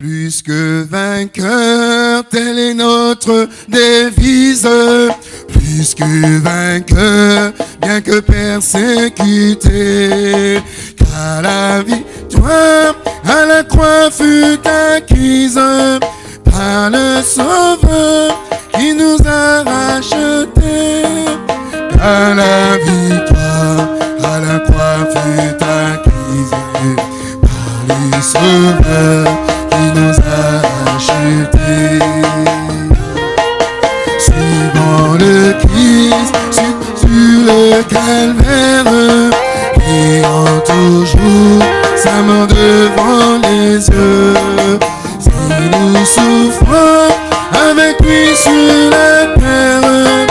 Plus que vainqueur, telle est notre devise. Plus que vainqueur, bien que persécuté. Car la victoire à la croix fut acquise par le Sauveur qui nous a rachetés. Car la victoire à la croix fut acquise par le Sauveur nous a achetés. Suivant le Christ sur, sur le calvaire, ayant toujours sa main devant les yeux. Si nous souffrons avec lui sur la terre,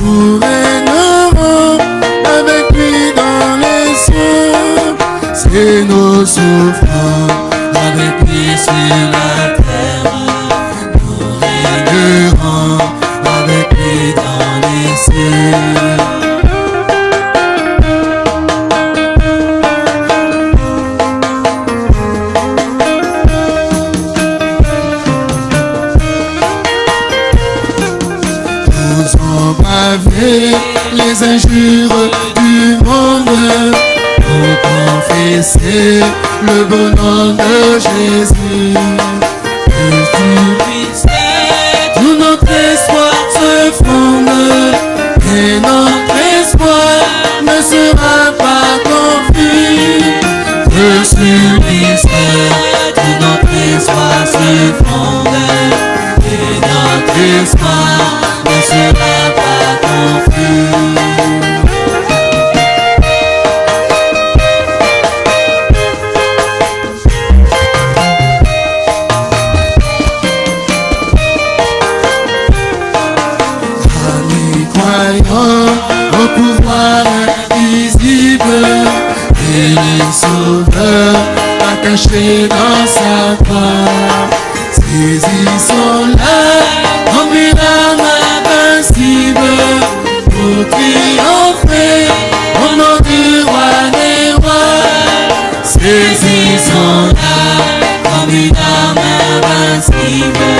nous régnerons avec lui dans les cieux. C'est nos souffrances les injures du monde. Pour confesser le bon nom de Jésus. Plus du tout notre espoir se fonde et notre espoir ne sera pas confus. Que sur tout notre espoir se fonde et notre espoir ne sera pas confus. Invisible et les sauveurs attachés dans sa croix. Saisissons-la comme une arme invincible pour triompher au nom du roi des rois. Saisissons-la comme une arme invincible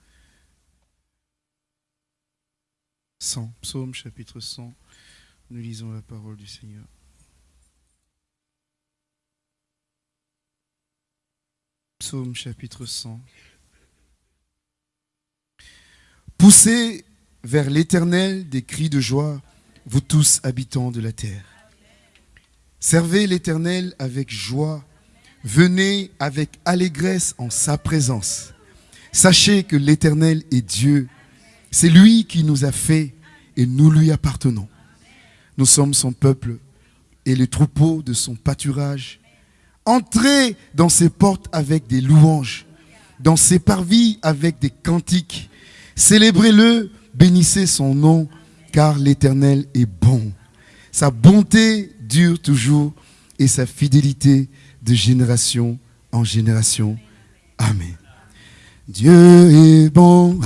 100. Psaume chapitre 100. Nous lisons la parole du Seigneur. Psaume chapitre 100. Poussez vers l'Éternel des cris de joie, vous tous habitants de la terre. Servez l'Éternel avec joie, venez avec allégresse en sa présence. Sachez que l'Éternel est Dieu, c'est lui qui nous a fait et nous lui appartenons. Nous sommes son peuple et le troupeau de son pâturage. Entrez dans ses portes avec des louanges, dans ses parvis avec des cantiques. Célébrez-le, bénissez son nom, car l'Éternel est bon. Sa bonté dure toujours et sa fidélité de génération en génération. Amen. Dieu est bon,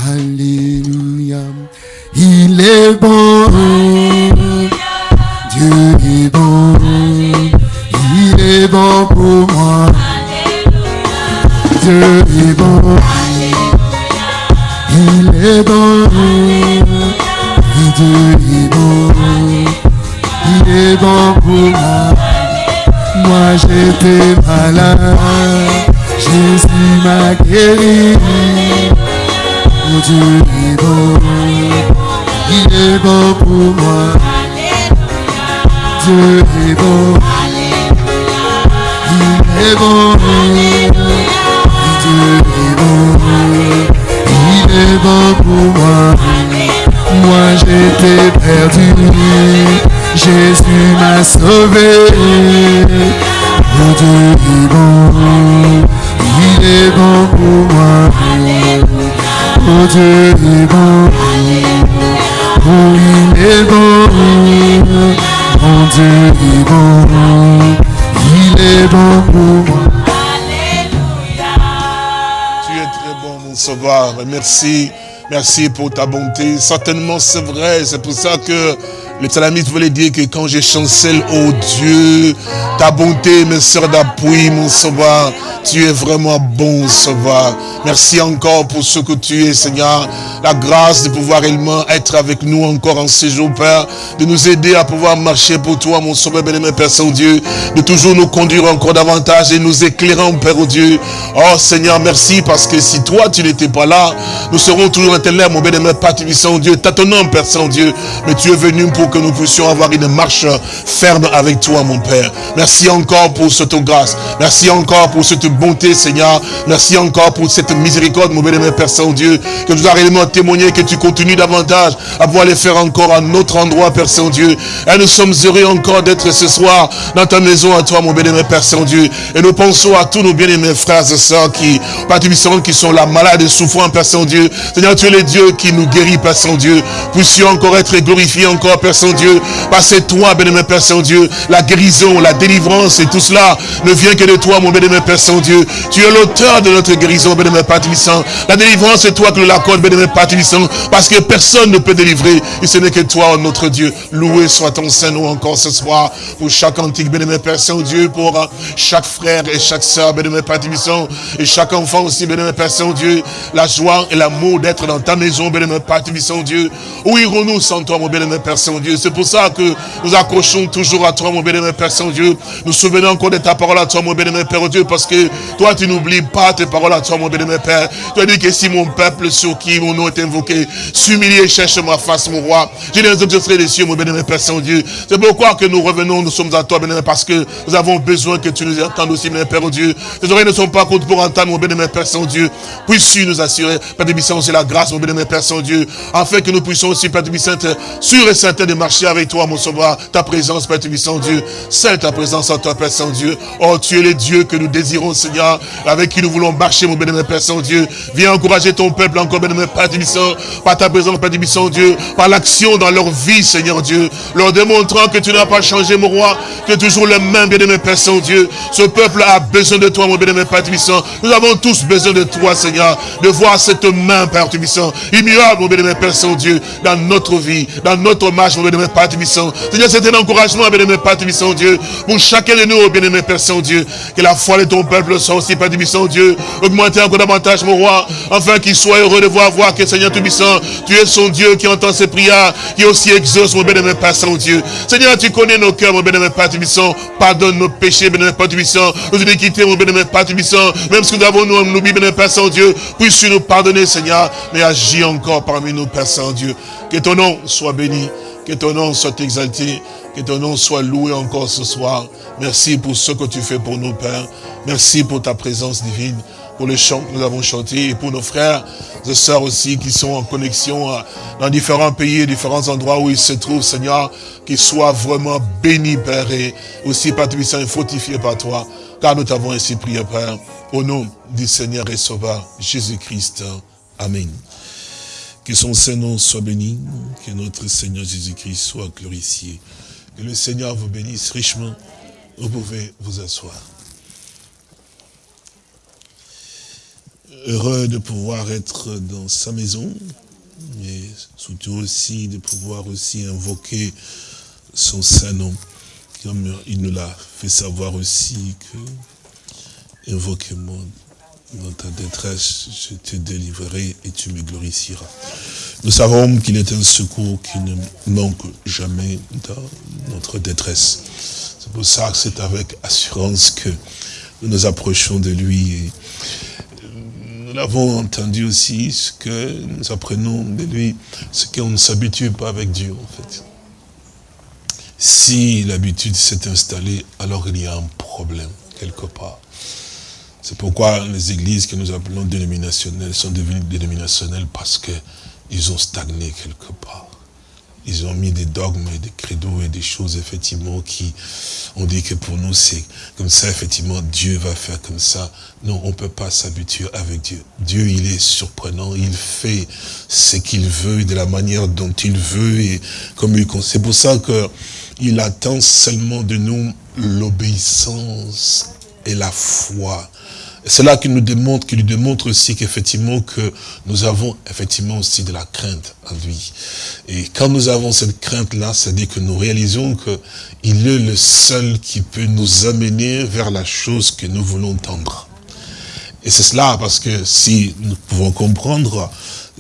Merci. Pour ta bonté. Certainement, c'est vrai. C'est pour ça que le psalamiste voulait dire que quand je chancelle, oh Dieu, ta bonté me sert d'appui, mon sauveur. Tu es vraiment bon, sauveur. Merci encore pour ce que tu es, Seigneur. La grâce de pouvoir réellement être avec nous encore en ces jours, Père. De nous aider à pouvoir marcher pour toi, mon sauveur, bien-aimé Père Saint-Dieu. De toujours nous conduire encore davantage et nous éclairant, Père oh Dieu. Oh Seigneur, merci parce que si toi, tu n'étais pas là, nous serons toujours ténèbres, mon bien-aimé Père Saint-Dieu. Tâtonnant, Père Saint-Dieu. Mais tu es venu pour que nous puissions avoir une marche ferme avec toi, mon Père. Merci encore pour cette grâce. Merci encore pour cette bonté, Seigneur. Merci encore pour cette miséricorde, mon bien-aimé Père Saint-Dieu, que nous as réellement témoigné, que tu continues davantage à pouvoir les faire encore à notre endroit, Père Saint-Dieu. Et nous sommes heureux encore d'être ce soir dans ta maison à toi, mon bien-aimé Père Saint-Dieu. Et nous pensons à tous nos bien-aimés frères et sœurs qui, participent, qui sont là, malades et souffrants, Père Saint-Dieu. Seigneur, tu es le Dieu qui nous guérit, Père Saint-Dieu. Puissions encore être glorifiés encore, Père Saint-Dieu. Parce toi, bien-aimé Père Saint-Dieu, la guérison, la délivrance et tout cela ne vient que de toi, mon bien-aimé Père Saint-Dieu. Tu es l'auteur de notre guérison, bien-aimé Père La délivrance, c'est toi qui nous l'accorde, bien-aimé Père parce que personne ne peut délivrer, et ce n'est que toi, notre Dieu. Loué soit ton Saint-Nom encore ce soir, pour chaque antique, bien-aimé Père Saint-Dieu, pour euh, chaque frère et chaque sœur, bien-aimé Père et chaque enfant aussi, bien-aimé Père Saint-Dieu, la joie et l'amour d'être dans ta maison, bien-aimé Père Saint-Dieu. Où irons-nous sans toi, mon bien-aimé Père Saint-Dieu? C'est pour ça que nous accrochons toujours à toi, mon bien-aimé Père Saint-Dieu. Nous souvenons encore de ta parole à toi, mon bien-aimé Père Dieu, parce que toi, tu n'oublies pas tes paroles à toi, mon bien-aimé Père. Tu as dit que si mon peuple sur qui mon nom est invoqué, s'humilier, cherche ma face, mon roi. Je les exaucerai les cieux, mon bien-aimé Père Saint-Dieu. C'est pourquoi que nous revenons, nous sommes à toi, bien-aimé, parce que nous avons besoin que tu nous entendes aussi, bien Père Dieu. Tes oreilles ne sont pas contre pour entendre, mon bien-aimé Père Saint-Dieu. Puisses-tu nous assurer, Père de c'est la grâce, mon bien-aimé Père Saint-Dieu, afin que nous puissions aussi, Père être sûrs et certains de marcher avec toi, mon sauveur, ta présence, Père Saint-Dieu. C'est ta présence en toi, Père Saint-Dieu. Oh, tu es Dieu que nous désirons, Seigneur, avec qui nous voulons marcher, mon bien-aimé Père Saint-Dieu. Viens encourager ton peuple encore, bien-aimé Père de par ta présence, Père de Dieu, par l'action dans leur vie, Seigneur Dieu, leur démontrant que tu n'as pas changé, mon roi, que toujours le même, bien-aimé Père Saint-Dieu. Ce peuple a besoin de toi, mon bien-aimé Père Tubissant. Nous avons tous besoin de toi, Seigneur, de voir cette main, Père Tubissant, immuable, mon bien-aimé Père Saint-Dieu, dans notre vie, dans notre marche, mon bien-aimé Père Tubissant. Seigneur, c'est un encouragement, bien-aimé Père Tubissant, Dieu, pour chacun de nous, bien-aimé Père Saint-Dieu, que la foi de ton peuple soit aussi, Père Tubissant, Dieu, augmenter encore davantage, mon roi, afin qu'il soit heureux de voir, voir que, Seigneur Tubissant, tu es son Dieu qui entend ses prières, qui aussi exauce, mon bien-aimé Père Saint-Dieu. Seigneur, tu connais nos cœurs, mon bien-aimé Père Tubissant, pardonne nos péchés, bien-aimé Père Tubissant, nos iniquités, mon bien-aimé Père Tubissant, même ce que nous avons, nous, nous bien-aimé Père Saint-Dieu, puisses-tu nous pardonner, Seigneur, mais agis encore parmi nous, Père Saint-Dieu. Que ton nom soit béni, que ton nom soit exalté, que ton nom soit loué encore ce soir. Merci pour ce que tu fais pour nous, Père. Merci pour ta présence divine, pour les chants que nous avons chantés et pour nos frères et sœurs aussi qui sont en connexion euh, dans différents pays, différents endroits où ils se trouvent, Seigneur, qu'ils soient vraiment bénis, Père, et aussi, Père et fortifiés par toi, car nous t'avons ainsi prié, Père, au nom du Seigneur et Sauveur, Jésus-Christ. Amen. Que son Saint-Nom soit béni, que notre Seigneur Jésus-Christ soit glorifié. Que le Seigneur vous bénisse richement. Vous pouvez vous asseoir. Heureux de pouvoir être dans sa maison, mais surtout aussi de pouvoir aussi invoquer son Saint-Nom, comme il nous l'a fait savoir aussi que invoquez-moi dans ta détresse, je te délivrerai et tu me glorifieras. Nous savons qu'il est un secours qui ne manque jamais dans notre détresse. C'est pour ça que c'est avec assurance que nous nous approchons de lui. Et nous l'avons entendu aussi, ce que nous apprenons de lui, ce qu'on ne s'habitue pas avec Dieu en fait. Si l'habitude s'est installée, alors il y a un problème quelque part. C'est pourquoi les églises que nous appelons dénominationnelles sont devenues dénominationnelles parce qu'ils ont stagné quelque part. ils ont mis des dogmes et des credos et des choses, effectivement, qui ont dit que pour nous, c'est comme ça, effectivement, Dieu va faire comme ça. Non, on ne peut pas s'habituer avec Dieu. Dieu, il est surprenant, il fait ce qu'il veut de la manière dont il veut et comme il C'est pour ça que il attend seulement de nous l'obéissance et la foi. C'est là qu'il nous démontre, qu'il lui démontre aussi qu'effectivement que nous avons effectivement aussi de la crainte en lui. Et quand nous avons cette crainte-là, c'est-à-dire que nous réalisons qu'il est le seul qui peut nous amener vers la chose que nous voulons tendre. Et c'est cela, parce que si nous pouvons comprendre,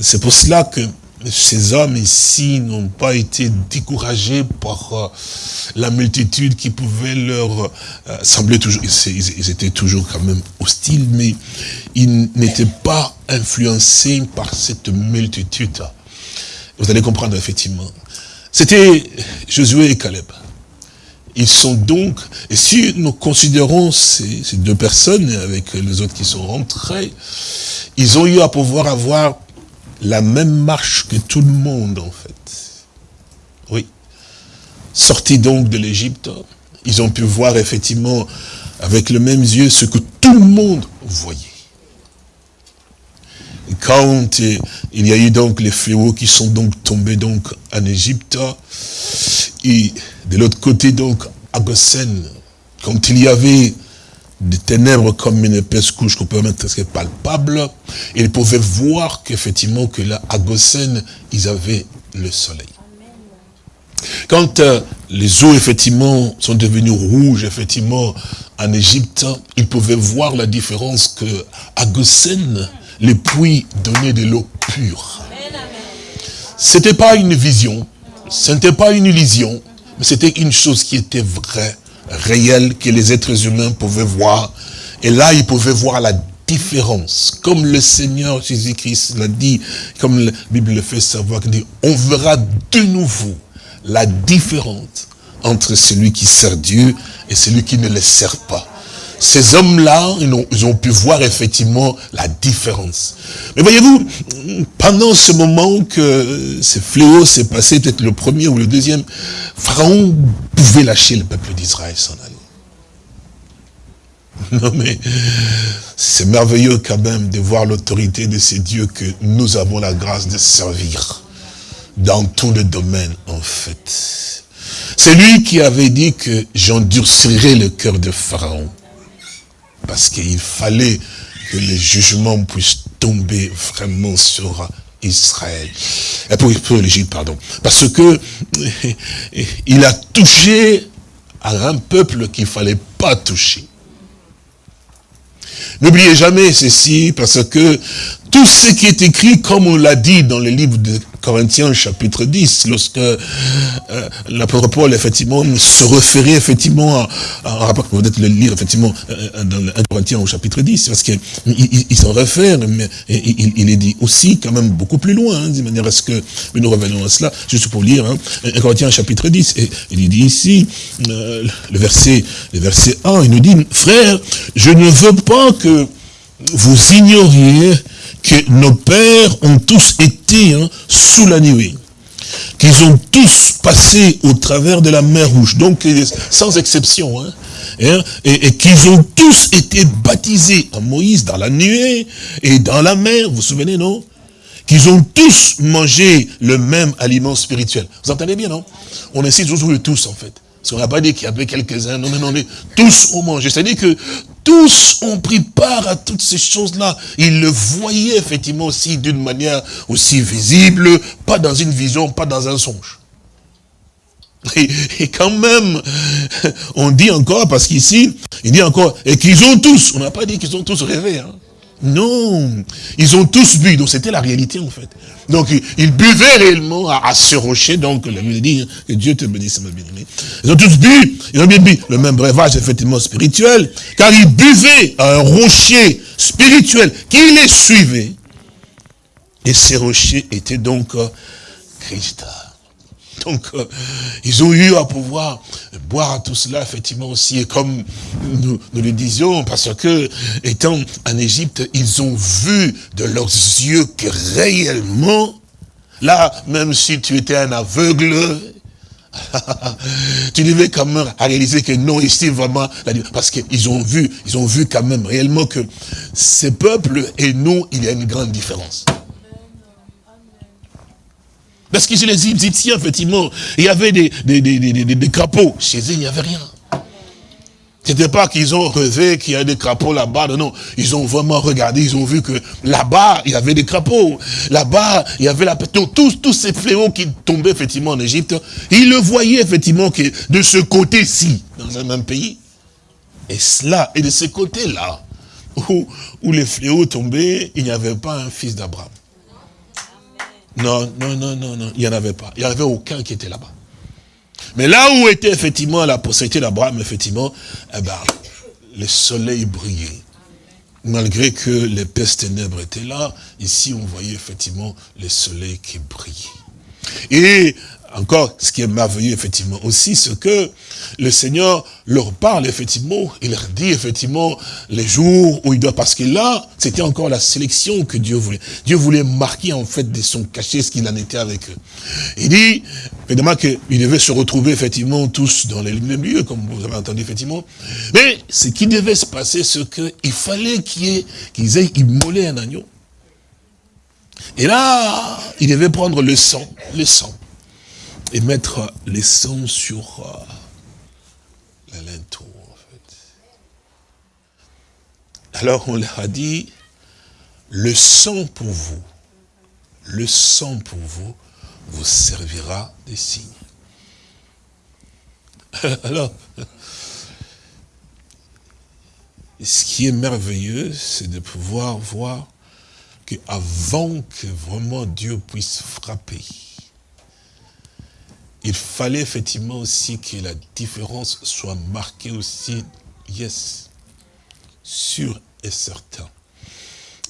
c'est pour cela que ces hommes ici n'ont pas été découragés par euh, la multitude qui pouvait leur euh, sembler toujours, ils, étaient toujours quand même hostiles, mais ils n'étaient pas influencés par cette multitude. Vous allez comprendre effectivement. C'était Josué et Caleb. Ils sont donc, et si nous considérons ces, ces deux personnes avec les autres qui sont rentrés, ils ont eu à pouvoir avoir la même marche que tout le monde, en fait. Oui. Sortis donc de l'Égypte, ils ont pu voir effectivement avec le même yeux ce que tout le monde voyait. quand il y a eu donc les fléaux qui sont donc tombés donc en Égypte, et de l'autre côté donc à Gossen, quand il y avait des ténèbres comme une épaisse couche qu'on peut mettre très palpable. Ils pouvaient voir qu'effectivement, que là, à Gossen, ils avaient le soleil. Quand euh, les eaux, effectivement, sont devenues rouges, effectivement, en Égypte, ils pouvaient voir la différence que à Gossen, les puits donnaient de l'eau pure. C'était pas une vision, ce n'était pas une illusion, mais c'était une chose qui était vraie réel que les êtres humains pouvaient voir. Et là, ils pouvaient voir la différence. Comme le Seigneur Jésus-Christ l'a dit, comme la Bible le fait savoir, on verra de nouveau la différence entre celui qui sert Dieu et celui qui ne le sert pas ces hommes-là, ils, ont, pu voir effectivement la différence. Mais voyez-vous, pendant ce moment que ce fléau s'est passé, peut-être le premier ou le deuxième, Pharaon pouvait lâcher le peuple d'Israël s'en aller. Non mais, c'est merveilleux quand même de voir l'autorité de ces dieux que nous avons la grâce de servir dans tous les domaines en fait. C'est lui qui avait dit que j'endurcirai le cœur de Pharaon parce qu'il fallait que les jugements puissent tomber vraiment sur Israël. Pour, pour l'Égypte, pardon. Parce que il a touché à un peuple qu'il ne fallait pas toucher. N'oubliez jamais ceci, parce que tout ce qui est écrit, comme on l'a dit dans le livre de Corinthiens chapitre 10, lorsque euh, l'apôtre Paul, effectivement, se référait effectivement à, à, vous peut le lire, effectivement, euh, dans 1 Corinthiens au chapitre 10, parce qu'il il, s'en réfère, mais il, il, est dit aussi quand même beaucoup plus loin, hein, de manière à ce que, mais nous revenons à cela, juste pour lire, hein, 1 Corinthiens chapitre 10, et il dit ici, euh, le verset, le verset 1, il nous dit, frère, je ne veux pas que vous ignoriez que nos pères ont tous été hein, sous la nuée, qu'ils ont tous passé au travers de la mer rouge, donc sans exception, hein, hein, et, qu'ils ont tous été baptisés en Moïse dans la nuée et dans la mer, vous vous souvenez, non? Qu'ils ont tous mangé le même aliment spirituel. Vous entendez bien, non? On insiste toujours le tous, en fait. Parce qu'on n'a pas dit qu'il y avait quelques-uns, non, non, non, tous ont mangé. C'est-à-dire que tous ont pris part à toutes ces choses-là. Ils le voyaient effectivement aussi d'une manière aussi visible, pas dans une vision, pas dans un songe. Et, quand même, on dit encore, parce qu'ici, il dit encore, et qu'ils ont tous, on n'a pas dit qu'ils ont tous rêvé, hein. Non, ils ont tous bu, donc c'était la réalité en fait. Donc ils buvaient réellement à, ce rocher, donc la Bible dit, hein, que Dieu te bénisse, ma bien-aimé. Ils ont tous bu, ils ont bien bu le même breuvage effectivement spirituel, car ils buvaient à un rocher spirituel qui les suivait. Et ces rochers étaient donc euh, Christ. Donc, euh, ils ont eu à pouvoir boire tout cela, effectivement, aussi. Et comme nous, le disions, parce que, étant en Égypte, ils ont vu de leurs yeux que réellement, Là, même si tu étais un aveugle, tu devais quand même réaliser que non, ici vraiment, parce qu'ils ont vu, ils ont vu quand même réellement que ces peuples et nous, il y a une grande différence. Parce que chez les Égyptiens, effectivement, il y avait des, des, crapauds. Chez eux, il n'y avait rien. C'était pas qu'ils ont rêvé qu'il y a des crapauds là-bas, non, Ils ont vraiment regardé, ils ont vu que là-bas, il y avait des crapauds. Là-bas, il y avait la Donc, tous, tous ces fléaux qui tombaient effectivement en Égypte, ils le voyaient effectivement que de ce côté-ci, dans un même pays. Et cela, et de ce côté-là, où les fléaux tombaient, il n'y avait pas un fils d'Abraham. Non, non, non, non, non, il n'y en avait pas. Il n'y avait aucun qui était là-bas. Mais là où était effectivement la postérité d'Abraham, effectivement, eh ben, le soleil brillait. Malgré que les pestes ténèbres étaient là, ici on voyait effectivement le soleil qui brillait. Et encore, ce qui est merveilleux, effectivement, aussi, c'est que le Seigneur leur parle, effectivement, il leur dit, effectivement, les jours où il doit, parce que là, c'était encore la sélection que Dieu voulait. Dieu voulait marquer, en fait, de son cachet ce qu'il en était avec eux. Il dit, évidemment, qu'ils devaient se retrouver, effectivement, tous dans les mêmes lieux, comme vous avez entendu, effectivement. Mais, ce qui devait se passer, c'est qu'il fallait qu'ils aient immolé un agneau. Et là, il devait prendre le sang, le sang et mettre les sangs sur euh, l'alentour, en fait. Alors on leur a dit, le sang pour vous, le sang pour vous, vous servira de signe. Alors, ce qui est merveilleux, c'est de pouvoir voir qu'avant que vraiment Dieu puisse frapper, il fallait effectivement aussi que la différence soit marquée aussi, yes, sûr et certain.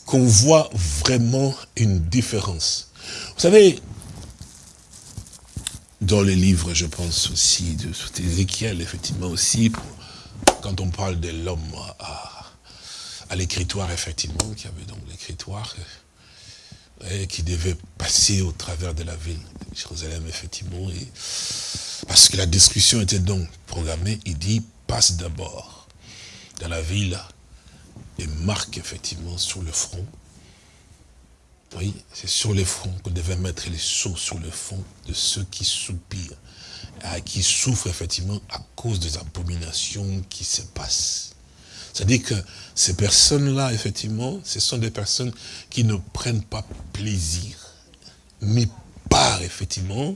Qu'on voit vraiment une différence. Vous savez, dans les livres, je pense aussi, de Ézéchiel, effectivement aussi, quand on parle de l'homme à, à l'écritoire, effectivement, qui avait donc l'écritoire, qui devait passer au travers de la ville Jérusalem, effectivement. Parce que la discussion était donc programmée, il dit, passe d'abord dans la ville et marque effectivement sur le front. Oui, c'est sur le front qu'on devait mettre les sceaux sur le front de ceux qui soupirent, qui souffrent effectivement à cause des abominations qui se passent. C'est-à-dire que ces personnes-là, effectivement, ce sont des personnes qui ne prennent pas plaisir, mais effectivement,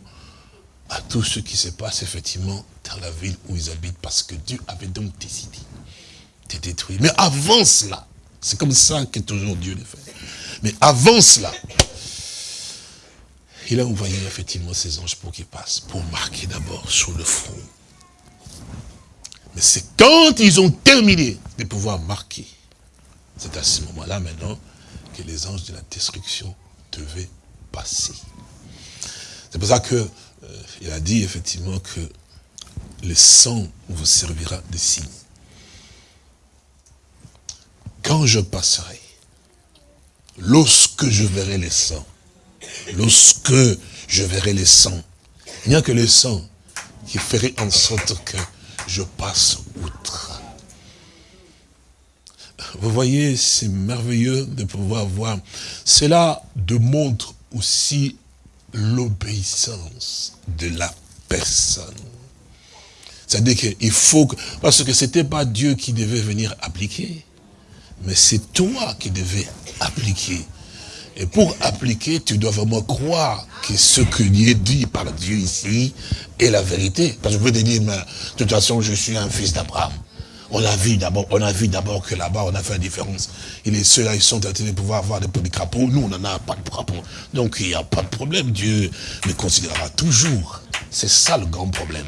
à tout ce qui se passe, effectivement, dans la ville où ils habitent, parce que Dieu avait donc décidé de détruire. Mais avant cela, c'est comme ça que toujours Dieu le fait. Mais avant cela, il a envoyé effectivement ses anges pour qu'ils passent, pour marquer d'abord sur le front mais c'est quand ils ont terminé de pouvoir marquer, c'est à ce moment-là maintenant que les anges de la destruction devaient passer. C'est pour ça que euh, il a dit effectivement que le sang vous servira de signe. Quand je passerai, lorsque je verrai le sang, lorsque je verrai le sang, il n'y a que le sang qui ferait en sorte que je passe outre. Vous voyez, c'est merveilleux de pouvoir voir. Cela démontre aussi l'obéissance de la personne. C'est-à-dire qu'il faut que, parce que c'était pas Dieu qui devait venir appliquer, mais c'est toi qui devais appliquer. Et pour appliquer, tu dois vraiment croire que ce que est dit par Dieu ici est la vérité. Parce que je peux te dire, mais de toute façon, je suis un fils d'Abraham. On a vu d'abord, on a vu d'abord que là-bas, on a fait la différence. Et les ceux-là, ils sont train de pouvoir avoir des, des crapauds. Nous, on n'en a pas de crapauds. Donc, il n'y a pas de problème. Dieu me considérera toujours. C'est ça le grand problème.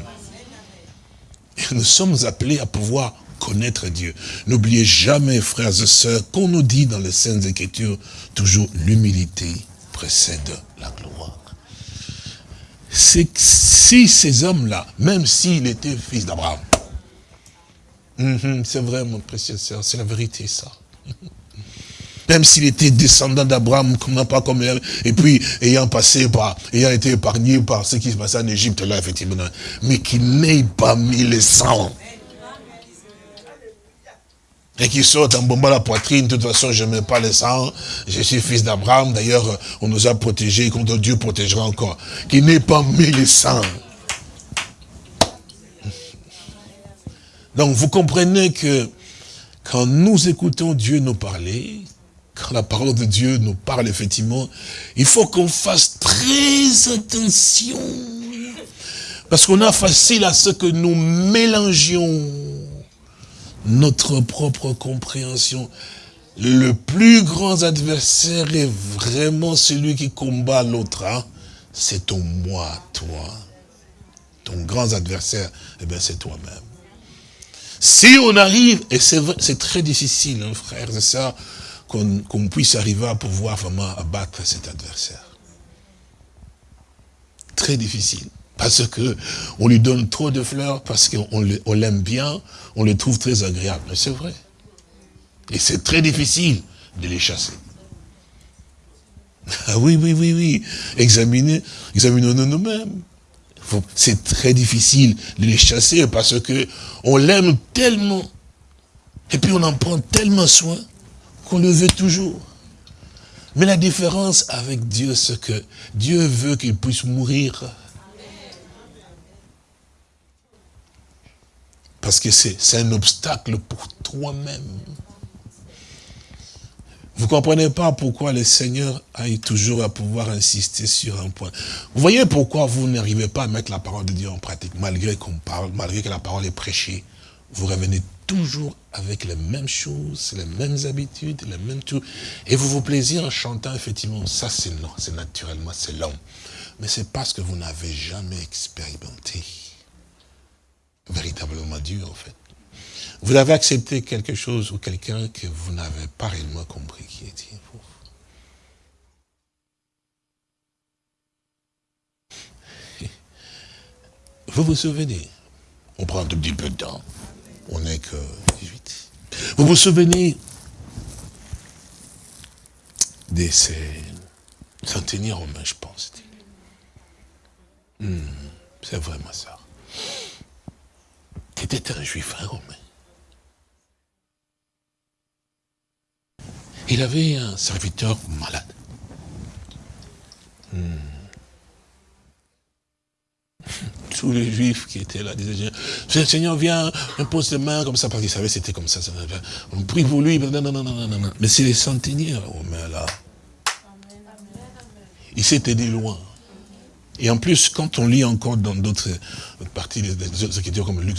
Nous sommes appelés à pouvoir connaître Dieu. N'oubliez jamais, frères et sœurs, qu'on nous dit dans les Saintes Écritures, toujours l'humilité précède la gloire. C'est si ces hommes-là, même s'il était fils d'Abraham, mhm, c'est vrai, mon précieux sœur, c'est la vérité, ça. Même s'il était descendant d'Abraham, pas comme et puis ayant passé par, ayant été épargné par ce qui se passait en Égypte là, effectivement, mais qu'il n'ait pas mis le sang. Et qui sortent en bombant la poitrine, de toute façon, je ne mets pas le sang, je suis fils d'Abraham, d'ailleurs, on nous a protégés, contre Dieu protégera encore. Qui n'ait pas mis le sang. Donc, vous comprenez que quand nous écoutons Dieu nous parler, quand la parole de Dieu nous parle effectivement, il faut qu'on fasse très attention. Parce qu'on a facile à ce que nous mélangions notre propre compréhension. Le plus grand adversaire est vraiment celui qui combat l'autre. Hein. C'est ton moi, toi. Ton grand adversaire, eh bien c'est toi-même. Si on arrive, et c'est très difficile, hein, frère, c'est ça, qu'on puisse arriver à pouvoir vraiment abattre cet adversaire. Très difficile. Parce que on lui donne trop de fleurs, parce qu'on l'aime bien, on le trouve très agréable. C'est vrai. Et c'est très difficile de les chasser. Ah oui, oui, oui, oui. Examinez, examinons-nous nous-mêmes. C'est très difficile de les chasser parce que on l'aime tellement. Et puis on en prend tellement soin qu'on le veut toujours. Mais la différence avec Dieu, c'est que Dieu veut qu'il puisse mourir Parce que c'est un obstacle pour toi-même. Vous ne comprenez pas pourquoi le Seigneur aille toujours à pouvoir insister sur un point. Vous voyez pourquoi vous n'arrivez pas à mettre la parole de Dieu en pratique, malgré qu'on parle, malgré que la parole est prêchée. Vous revenez toujours avec les mêmes choses, les mêmes habitudes, les mêmes tout. Et vous vous plaisez en chantant, effectivement, ça c'est c'est naturellement, c'est l'homme. Mais c'est parce que vous n'avez jamais expérimenté véritablement Dieu, en fait. Vous avez accepté quelque chose ou quelqu'un que vous n'avez pas réellement compris qui était vous? Vous vous souvenez, on prend un tout petit peu de temps, on n'est que 18. Vous vous souvenez de ces centenaires romains, je pense. Hmm, c'est vraiment ça était un juif, un romain. Il avait un serviteur malade. Hmm. Tous les juifs qui étaient là disaient, Seigneur, viens, impose tes mains comme ça, parce qu'ils savaient c'était comme ça. On prie pour lui, non, non, non, non, non. Mais c'est les centeniers romains là. Il s'était dit loin. Et en plus, quand on lit encore dans d'autres parties des Écritures comme Luc,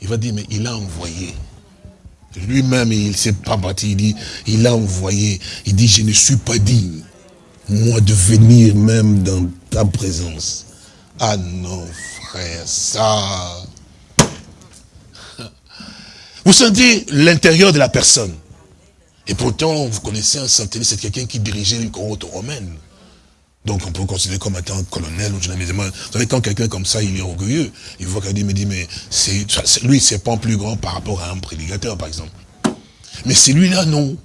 il va dire, mais il a envoyé. Lui-même, il ne s'est pas bâti, il dit, il a envoyé. Il dit, je ne suis pas digne, moi, de venir même dans ta présence. Ah non, frère, ça... Vous sentez l'intérieur de la personne. Et pourtant, vous connaissez un centenaire, c'est quelqu'un qui dirigeait une cohorte romaine. Donc on peut considérer comme étant colonel ou je Vous savez, quand quelqu'un comme ça, il est orgueilleux, il voit qu'il dit, mais dit, mais c'est lui, c'est pas plus grand par rapport à un prédicateur, par exemple. Mais celui-là, non.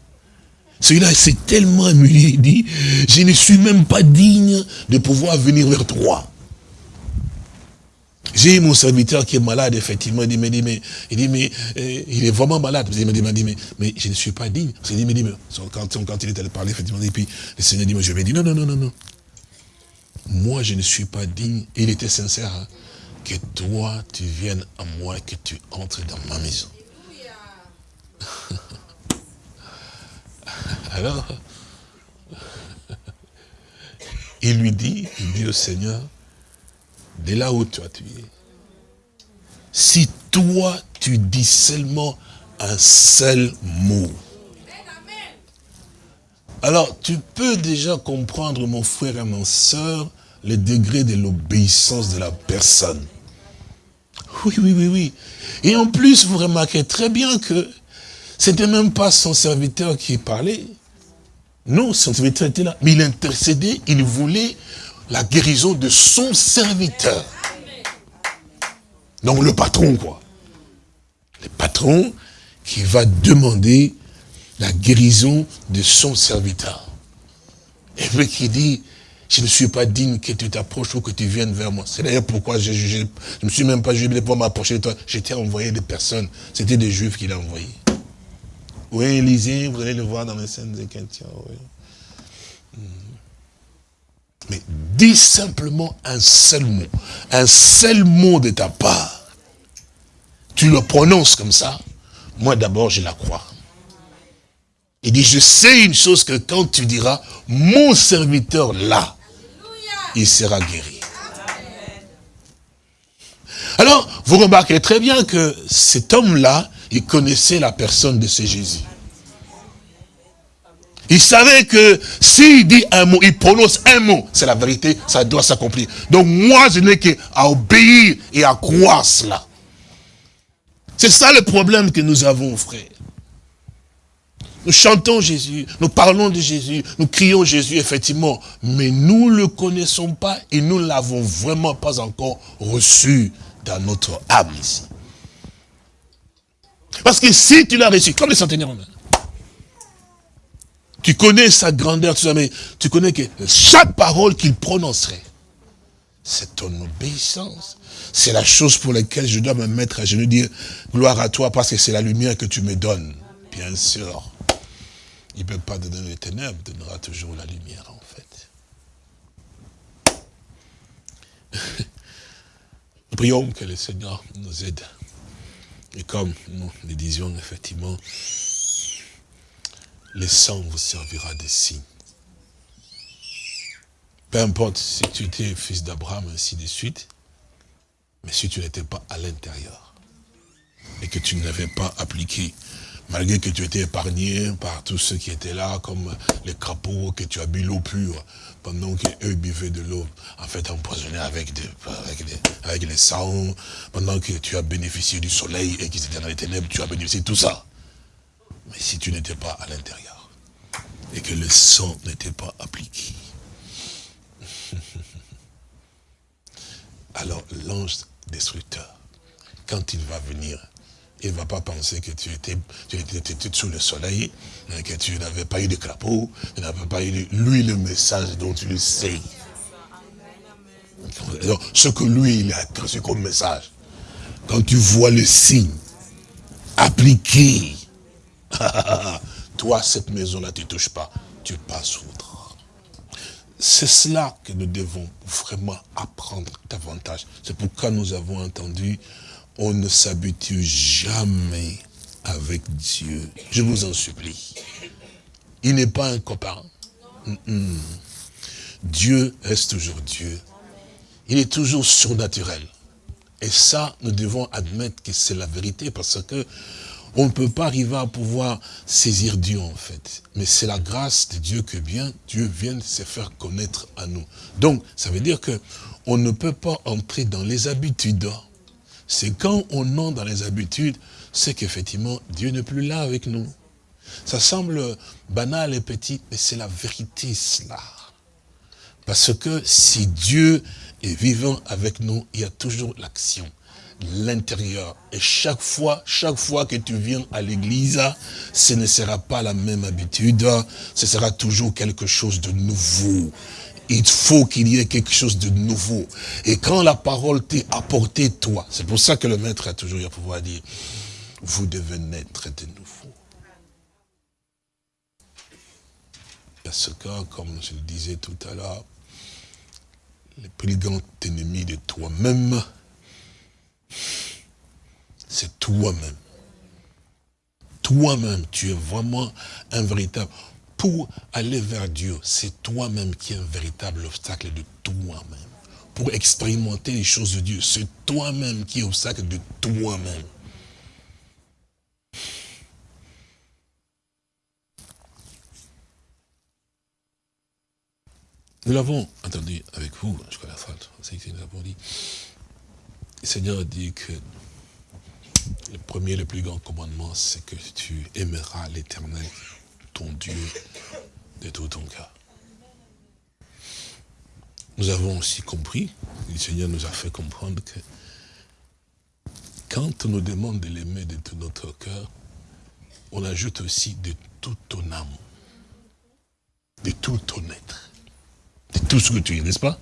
Celui-là, s'est tellement humilié, il dit, je ne suis même pas digne de pouvoir venir vers toi. J'ai mon serviteur qui est malade, effectivement, il dit, mais, dit, mais, il dit, mais euh, il est vraiment malade. Il m'a dit, mais, mais, je ne suis pas digne. Il mais, dit, mais quand, quand il est allé parler, effectivement, et puis le Seigneur dit, mais je vais dire, non, non, non, non, non moi je ne suis pas digne, il était sincère, hein, que toi tu viennes à moi, que tu entres dans ma maison. Alors, il lui dit, il dit au Seigneur, de là où toi tu es, si toi tu dis seulement un seul mot, alors, tu peux déjà comprendre, mon frère et mon soeur, le degré de l'obéissance de la personne. Oui, oui, oui, oui. Et en plus, vous remarquez très bien que c'était même pas son serviteur qui parlait. Non, son serviteur était là. Mais il intercédait, il voulait la guérison de son serviteur. Donc le patron, quoi. Le patron qui va demander la guérison de son serviteur. Et puis qui dit, je ne suis pas digne que tu t'approches ou que tu viennes vers moi. C'est d'ailleurs pourquoi je ne me suis même pas jugé pour m'approcher de toi. J'étais envoyé des personnes. C'était des juifs qu'il a envoyés. Oui, Élisée, vous allez le voir dans les scènes des chrétiens. Hmm. Mais dis simplement un seul mot. Un seul mot de ta part. Tu le prononces comme ça. Moi d'abord, je la crois. Il dit, je sais une chose que quand tu diras, mon serviteur là, il sera guéri. Alors, vous remarquez très bien que cet homme-là, il connaissait la personne de ce Jésus. Il savait que s'il dit un mot, il prononce un mot, c'est la vérité, ça doit s'accomplir. Donc moi, je n'ai qu'à obéir et à croire cela. C'est ça le problème que nous avons, frère. Nous chantons Jésus, nous parlons de Jésus, nous crions Jésus, effectivement, mais nous ne le connaissons pas et nous ne l'avons vraiment pas encore reçu dans notre âme ici. Parce que si tu l'as reçu, comme les centenaires tu connais sa grandeur, tout ça, mais tu connais que chaque parole qu'il prononcerait, c'est ton obéissance. C'est la chose pour laquelle je dois me mettre à genoux, dire gloire à toi parce que c'est la lumière que tu me donnes. Bien sûr. Il ne peut pas donner les ténèbres, il donnera toujours la lumière en fait. Nous prions que le Seigneur nous aide. Et comme nous le disions, effectivement, le sang vous servira de signe. Peu importe si tu étais fils d'Abraham, ainsi de suite, mais si tu n'étais pas à l'intérieur, et que tu n'avais pas appliqué malgré que tu étais épargné par tous ceux qui étaient là, comme les crapauds, que tu as bu l'eau pure, pendant qu'eux buvaient de l'eau, en fait empoisonnée avec, avec, les, sangs, pendant que tu as bénéficié du soleil et qu'ils étaient dans les ténèbres, tu as bénéficié de tout ça. Mais si tu n'étais pas à l'intérieur, et que le sang n'était pas appliqué, alors l'ange destructeur, quand il va venir il ne va pas penser que tu étais, tu étais, sous le soleil, hein, que tu n'avais pas eu de crapaud, tu n'avais pas eu de, lui le message dont tu le sais. ce que lui, il a reçu comme message, quand tu vois le signe appliqué, toi, cette maison-là, tu ne touches pas, tu passes outre. C'est cela que nous devons vraiment apprendre davantage. C'est pourquoi nous avons entendu on ne s'habitue jamais avec Dieu. Je vous en supplie. Il n'est pas un copain. Dieu reste toujours Dieu. Il est toujours surnaturel. Et ça, nous devons admettre que c'est la vérité parce que on ne peut pas arriver à pouvoir saisir Dieu en fait. Mais c'est la grâce de Dieu que bien Dieu vienne se faire connaître à nous. Donc, ça veut dire que on ne peut pas entrer dans les habitudes c'est quand on entre dans les habitudes, c'est qu'effectivement, Dieu n'est plus là avec nous. Ça semble banal et petit, mais c'est la vérité cela. Parce que si Dieu est vivant avec nous, il y a toujours l'action, l'intérieur. Et chaque fois, chaque fois que tu viens à l'église, ce ne sera pas la même habitude, ce sera toujours quelque chose de nouveau il faut qu'il y ait quelque chose de nouveau. Et quand la parole t'est apportée, toi, c'est pour ça que le maître a toujours eu à pouvoir dire, vous devez naître de nouveau. Parce que, comme je le disais tout à l'heure, le plus grand ennemi de toi-même, c'est toi-même. Toi-même, tu es vraiment un véritable pour aller vers Dieu, c'est toi-même qui es un véritable obstacle de toi-même. Pour expérimenter les choses de Dieu, c'est toi-même qui es obstacle de toi-même. Nous l'avons entendu avec vous jusqu'à la fin, c'est que nous avons dit. Le Seigneur dit que le premier, le plus grand commandement, c'est que tu aimeras l'éternel Dieu de tout ton cœur. Nous avons aussi compris, le Seigneur nous a fait comprendre que quand on nous demande de l'aimer de tout notre cœur, on ajoute aussi de toute ton âme, de tout ton être, de tout ce que tu es, n'est-ce pas?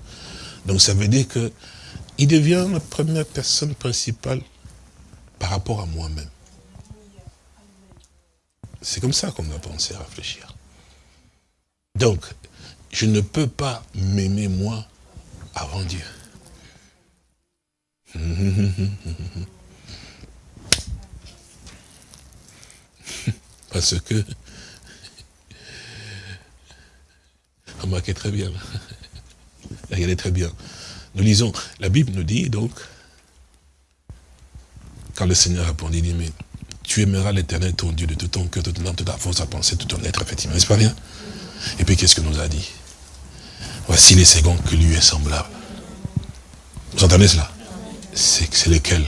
Donc ça veut dire que il devient la première personne principale par rapport à moi-même. C'est comme ça qu'on doit penser à réfléchir. Donc, je ne peux pas m'aimer moi avant Dieu. Parce que, remarquez très bien, regardez très bien. Nous lisons, la Bible nous dit donc, quand le Seigneur répondit, il dit, tu aimeras l'éternel ton Dieu de tout ton cœur, de ton âme, de ta force, à penser, tout ton être, effectivement, n'est-ce pas bien? Et puis qu'est-ce que nous a dit? Voici les secondes que lui est semblable. Vous entendez cela? C'est lequel?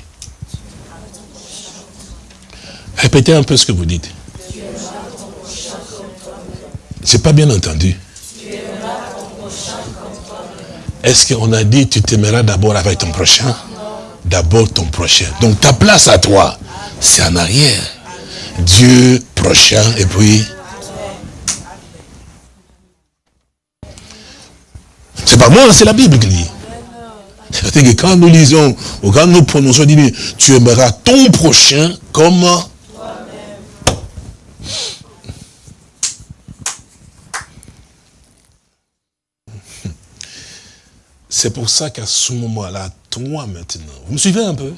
Répétez un peu ce que vous dites. C'est pas bien entendu. Est-ce qu'on a dit tu t'aimeras d'abord avec ton prochain? D'abord ton prochain. Donc ta place à toi, c'est en arrière. Dieu prochain et puis... C'est pas moi, c'est la Bible qui dit. C'est-à-dire que quand nous lisons, ou quand nous prononçons, dit, tu aimeras ton prochain comme C'est pour ça qu'à ce moment-là, toi maintenant, vous me suivez un peu?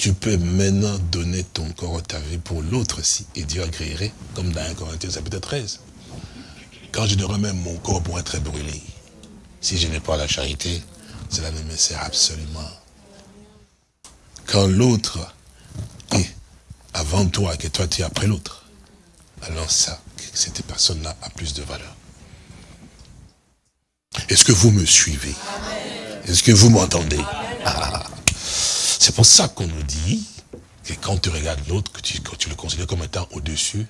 Tu peux maintenant donner ton corps ta vie pour l'autre aussi. Et Dieu agréerait, comme dans 1 Corinthiens chapitre 13. Quand je donnerai même mon corps pour être brûlé, si je n'ai pas la charité, cela ne me sert absolument. Quand l'autre est avant toi que toi tu es après l'autre, alors ça, cette personne-là a plus de valeur. Est-ce que vous me suivez? Est-ce que vous m'entendez? Ah. C'est pour ça qu'on nous dit que quand tu regardes l'autre, que tu, le considères comme étant au-dessus,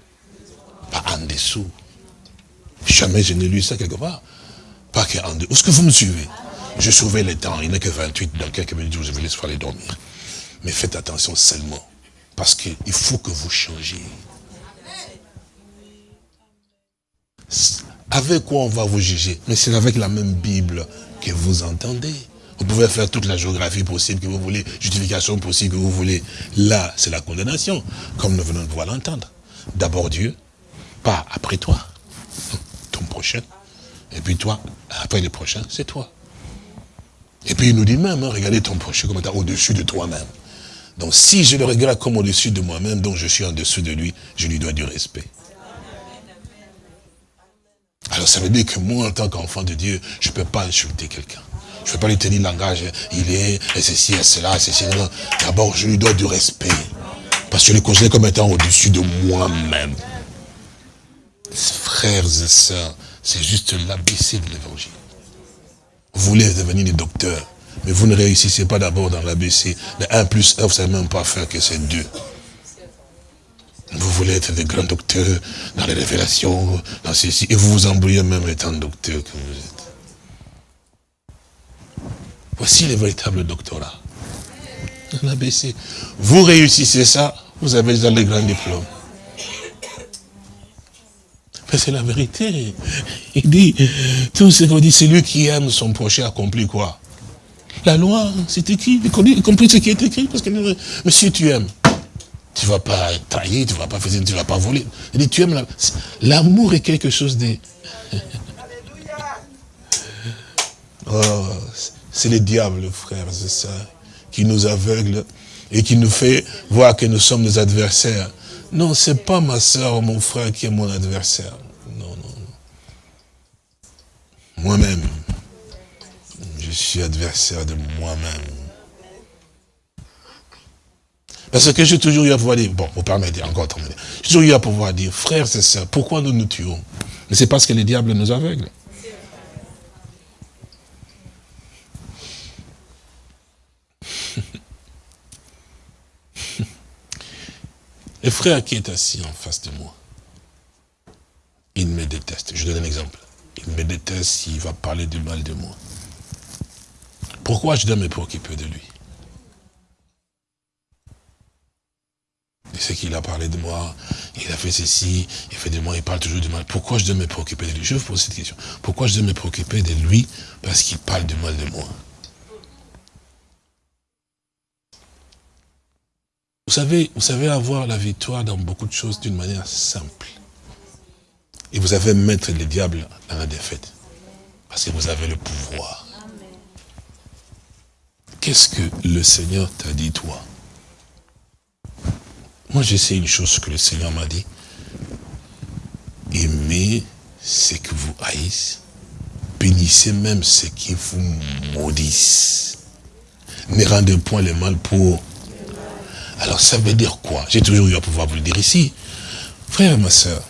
pas en dessous. Jamais je n'ai lu ça quelque part. Pas qu'en dessous. Est-ce que vous me suivez? Je surveille les temps, il n'est que 28, dans quelques minutes, je vais laisser aller dormir. Mais faites attention seulement, parce qu'il faut que vous changiez. Avec quoi on va vous juger? Mais c'est avec la même Bible que vous entendez. Vous pouvez faire toute la géographie possible que vous voulez, justification possible que vous voulez. Là, c'est la condamnation, comme nous venons de pouvoir l'entendre. D'abord Dieu, pas après toi, ton prochain. Et puis toi, après le prochain, c'est toi. Et puis il nous dit même, hein, regardez ton prochain comme étant au-dessus de toi-même. Donc si je le regarde comme au-dessus de moi-même, donc je suis en dessous de lui, je lui dois du respect. Alors ça veut dire que moi, en tant qu'enfant de Dieu, je ne peux pas insulter quelqu'un. Je ne peux pas lui tenir le langage, il est, et ceci, et cela, et ceci. D'abord, je lui dois du respect. Parce que je le considère comme étant au-dessus de moi-même. Frères et sœurs, c'est juste l'ABC de l'évangile. Vous voulez devenir des docteurs, mais vous ne réussissez pas d'abord dans l'ABC. Le 1 plus 1, vous ne savez même pas faire que c'est 2. Vous voulez être des grands docteurs dans les révélations, dans ceci, et vous vous embrouillez même étant docteur que vous êtes. Voici le véritable doctorat. Vous réussissez ça, vous avez déjà les grands diplômes. Mais c'est la vérité. Il dit, tout ce qu'on dit, c'est lui qui aime son prochain accomplit quoi? La loi, c'est écrit, il compris ce qui est écrit, parce que, mais si tu aimes, tu ne vas pas trahir, tu ne vas pas faire, tu ne vas pas voler. Il dit, tu aimes l'amour est quelque chose de... oh, c'est le diable, frère, c'est ça, qui nous aveugle et qui nous fait voir que nous sommes des adversaires. Non, c'est pas ma soeur ou mon frère qui est mon adversaire. Non, non, non. Moi-même, je suis adversaire de moi-même. Parce que j'ai toujours eu à pouvoir dire, bon, vous permettez encore. J'ai toujours eu à pouvoir dire, frères et sœurs, pourquoi nous nous tuons? Mais c'est parce que les diables nous aveuglent. Le frère qui est assis en face de moi, il me déteste. Je donne un exemple. Il me déteste s'il va parler du mal de moi. Pourquoi je dois me préoccuper de lui? C'est qu'il il a parlé de moi, il a fait ceci, il fait de moi, il parle toujours du mal. Pourquoi je dois me préoccuper de lui? Je vous pose cette question. Pourquoi je dois me préoccuper de lui? Parce qu'il parle du mal de moi. Vous savez, vous savez avoir la victoire dans beaucoup de choses d'une manière simple. Et vous savez mettre le diable dans la défaite. Parce que vous avez le pouvoir. Qu'est-ce que le Seigneur t'a dit, toi? Moi, je sais une chose que le Seigneur m'a dit. Aimez ce que vous haïssez. Bénissez même ce qui vous maudissent. Ne rendez point le mal pour alors ça veut dire quoi J'ai toujours eu à pouvoir vous le dire ici. Frère et ma soeur,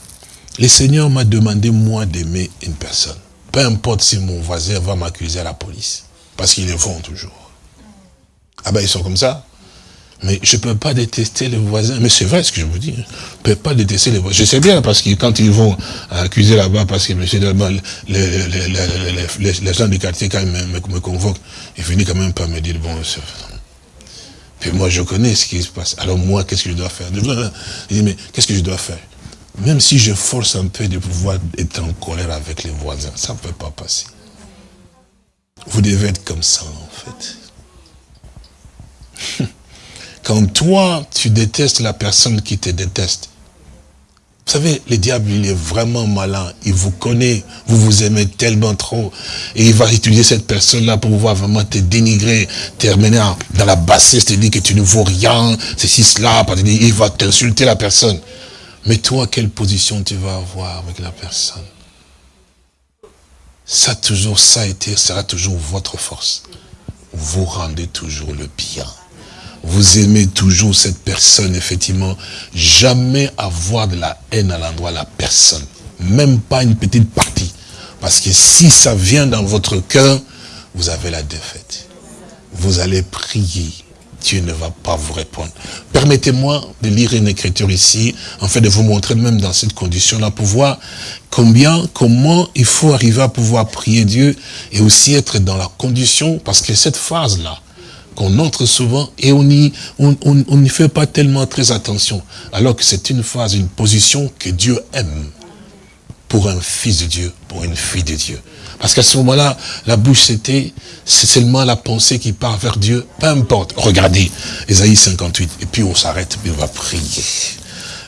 le Seigneur m'a demandé moi d'aimer une personne. Peu importe si mon voisin va m'accuser à la police. Parce qu'ils le font toujours. Ah ben ils sont comme ça. Mais je ne peux pas détester les voisins. Mais c'est vrai ce que je vous dis. Je peux pas détester les voisins. Je sais bien parce que quand ils vont accuser là-bas, parce que monsieur, les, les, gens du quartier, quand ils me, convoquent, ils finissent quand même par me dire, bon, puis moi, je connais ce qui se passe. Alors moi, qu'est-ce que je dois faire? Mais qu'est-ce que je dois faire? Même si je force un peu de pouvoir être en colère avec les voisins, ça ne peut pas passer. Vous devez être comme ça, en fait. Quand toi, tu détestes la personne qui te déteste, vous savez, le diable, il est vraiment malin. Il vous connaît, vous vous aimez tellement trop. Et il va utiliser cette personne-là pour pouvoir vraiment te dénigrer, terminer dans la bassesse, te dire que tu ne vaux rien, ceci, cela. Il va t'insulter la personne. Mais toi, quelle position tu vas avoir avec la personne? Ça, toujours, ça a été, sera toujours votre force. Vous rendez toujours le bien vous aimez toujours cette personne, effectivement, jamais avoir de la haine à l'endroit de la personne. Même pas une petite partie. Parce que si ça vient dans votre cœur, vous avez la défaite. Vous allez prier. Dieu ne va pas vous répondre. Permettez-moi de lire une écriture ici, en fait de vous montrer même dans cette condition-là, pour voir combien, comment il faut arriver à pouvoir prier Dieu et aussi être dans la condition, parce que cette phase-là, qu'on entre souvent et on n'y on, on, fait pas tellement très attention. Alors que c'est une phase, une position que Dieu aime pour un fils de Dieu, pour une fille de Dieu. Parce qu'à ce moment-là, la bouche c'était, c'est seulement la pensée qui part vers Dieu. Peu importe. Regardez, Ésaïe 58. Et puis on s'arrête, puis on va prier.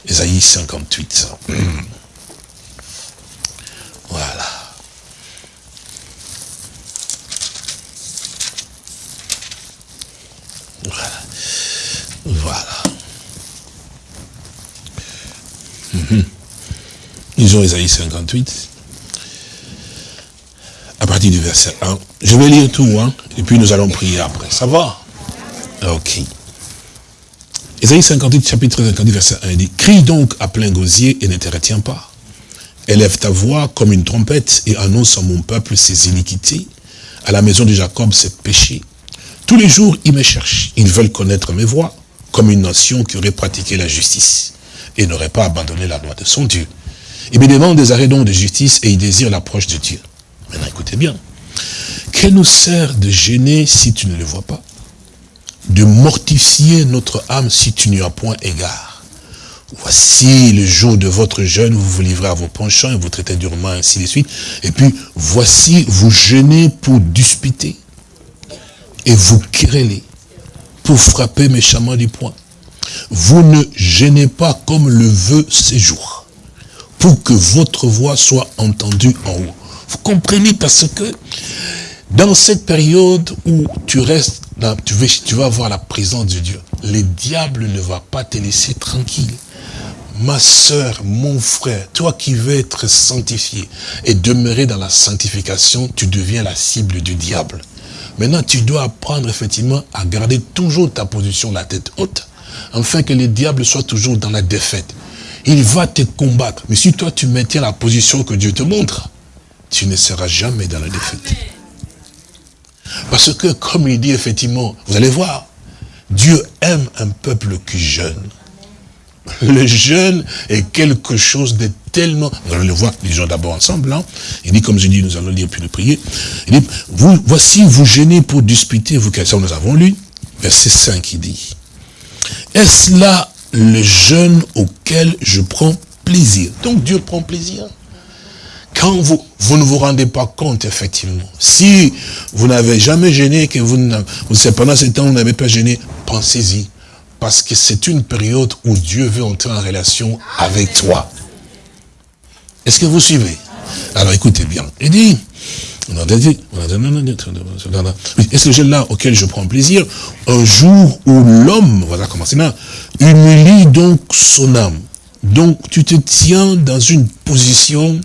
Ésaïe 58. Voilà. Voilà. Voilà. Mhm. Ils ont Isaïe 58. À partir du verset 1. Je vais lire tout, hein, et puis nous allons prier après. Ça va? Ok. Isaïe 58, chapitre 58, verset 1, il dit, Crie donc à plein gosier et ne te retiens pas. Élève ta voix comme une trompette et annonce à mon peuple ses iniquités, à la maison de Jacob ses péchés. Tous les jours, ils me cherchent. Ils veulent connaître mes voies, comme une nation qui aurait pratiqué la justice et n'aurait pas abandonné la loi de son Dieu. Ils me demandent des arrêts de justice et ils désirent l'approche de Dieu. Maintenant, écoutez bien. Quel nous sert de gêner si tu ne le vois pas? De mortifier notre âme si tu n'y as point égard Voici le jour de votre jeûne, vous vous livrez à vos penchants et vous traitez durement, ainsi de suite. Et puis, voici, vous jeûnez pour disputer et vous querellez pour frapper méchamment du poing. Vous ne gênez pas comme le veut ces jours, pour que votre voix soit entendue en haut. Vous comprenez parce que dans cette période où tu restes, tu, vas, tu vas voir la présence de Dieu, le diable ne va pas te laisser tranquille. Ma soeur, mon frère, toi qui veux être sanctifié et demeurer dans la sanctification, tu deviens la cible du diable. Maintenant, tu dois apprendre effectivement à garder toujours ta position, la tête haute, afin que le diable soit toujours dans la défaite. Il va te combattre. Mais si toi, tu maintiens la position que Dieu te montre, tu ne seras jamais dans la défaite. Parce que, comme il dit effectivement, vous allez voir, Dieu aime un peuple qui jeûne. Le jeûne est quelque chose de tellement... Nous allons le voir, gens d'abord ensemble. Hein. Il dit, comme je dis, nous allons lire puis le prier. Il dit, vous, voici, vous gênez pour disputer, vous, ça nous avons lu. Verset 5, il dit, est-ce là le jeûne auquel je prends plaisir? Donc Dieu prend plaisir. Quand vous, vous ne vous rendez pas compte, effectivement, si vous n'avez jamais gêné, que vous, vous pendant ce temps, vous n'avez pas gêné, pensez-y. Parce que c'est une période où Dieu veut entrer en relation avec toi. Est-ce que vous suivez? Alors écoutez bien. Il dit, est-ce que j'ai là auquel je prends plaisir? Un jour où l'homme, voilà comment c'est là, humilie donc son âme. Donc tu te tiens dans une position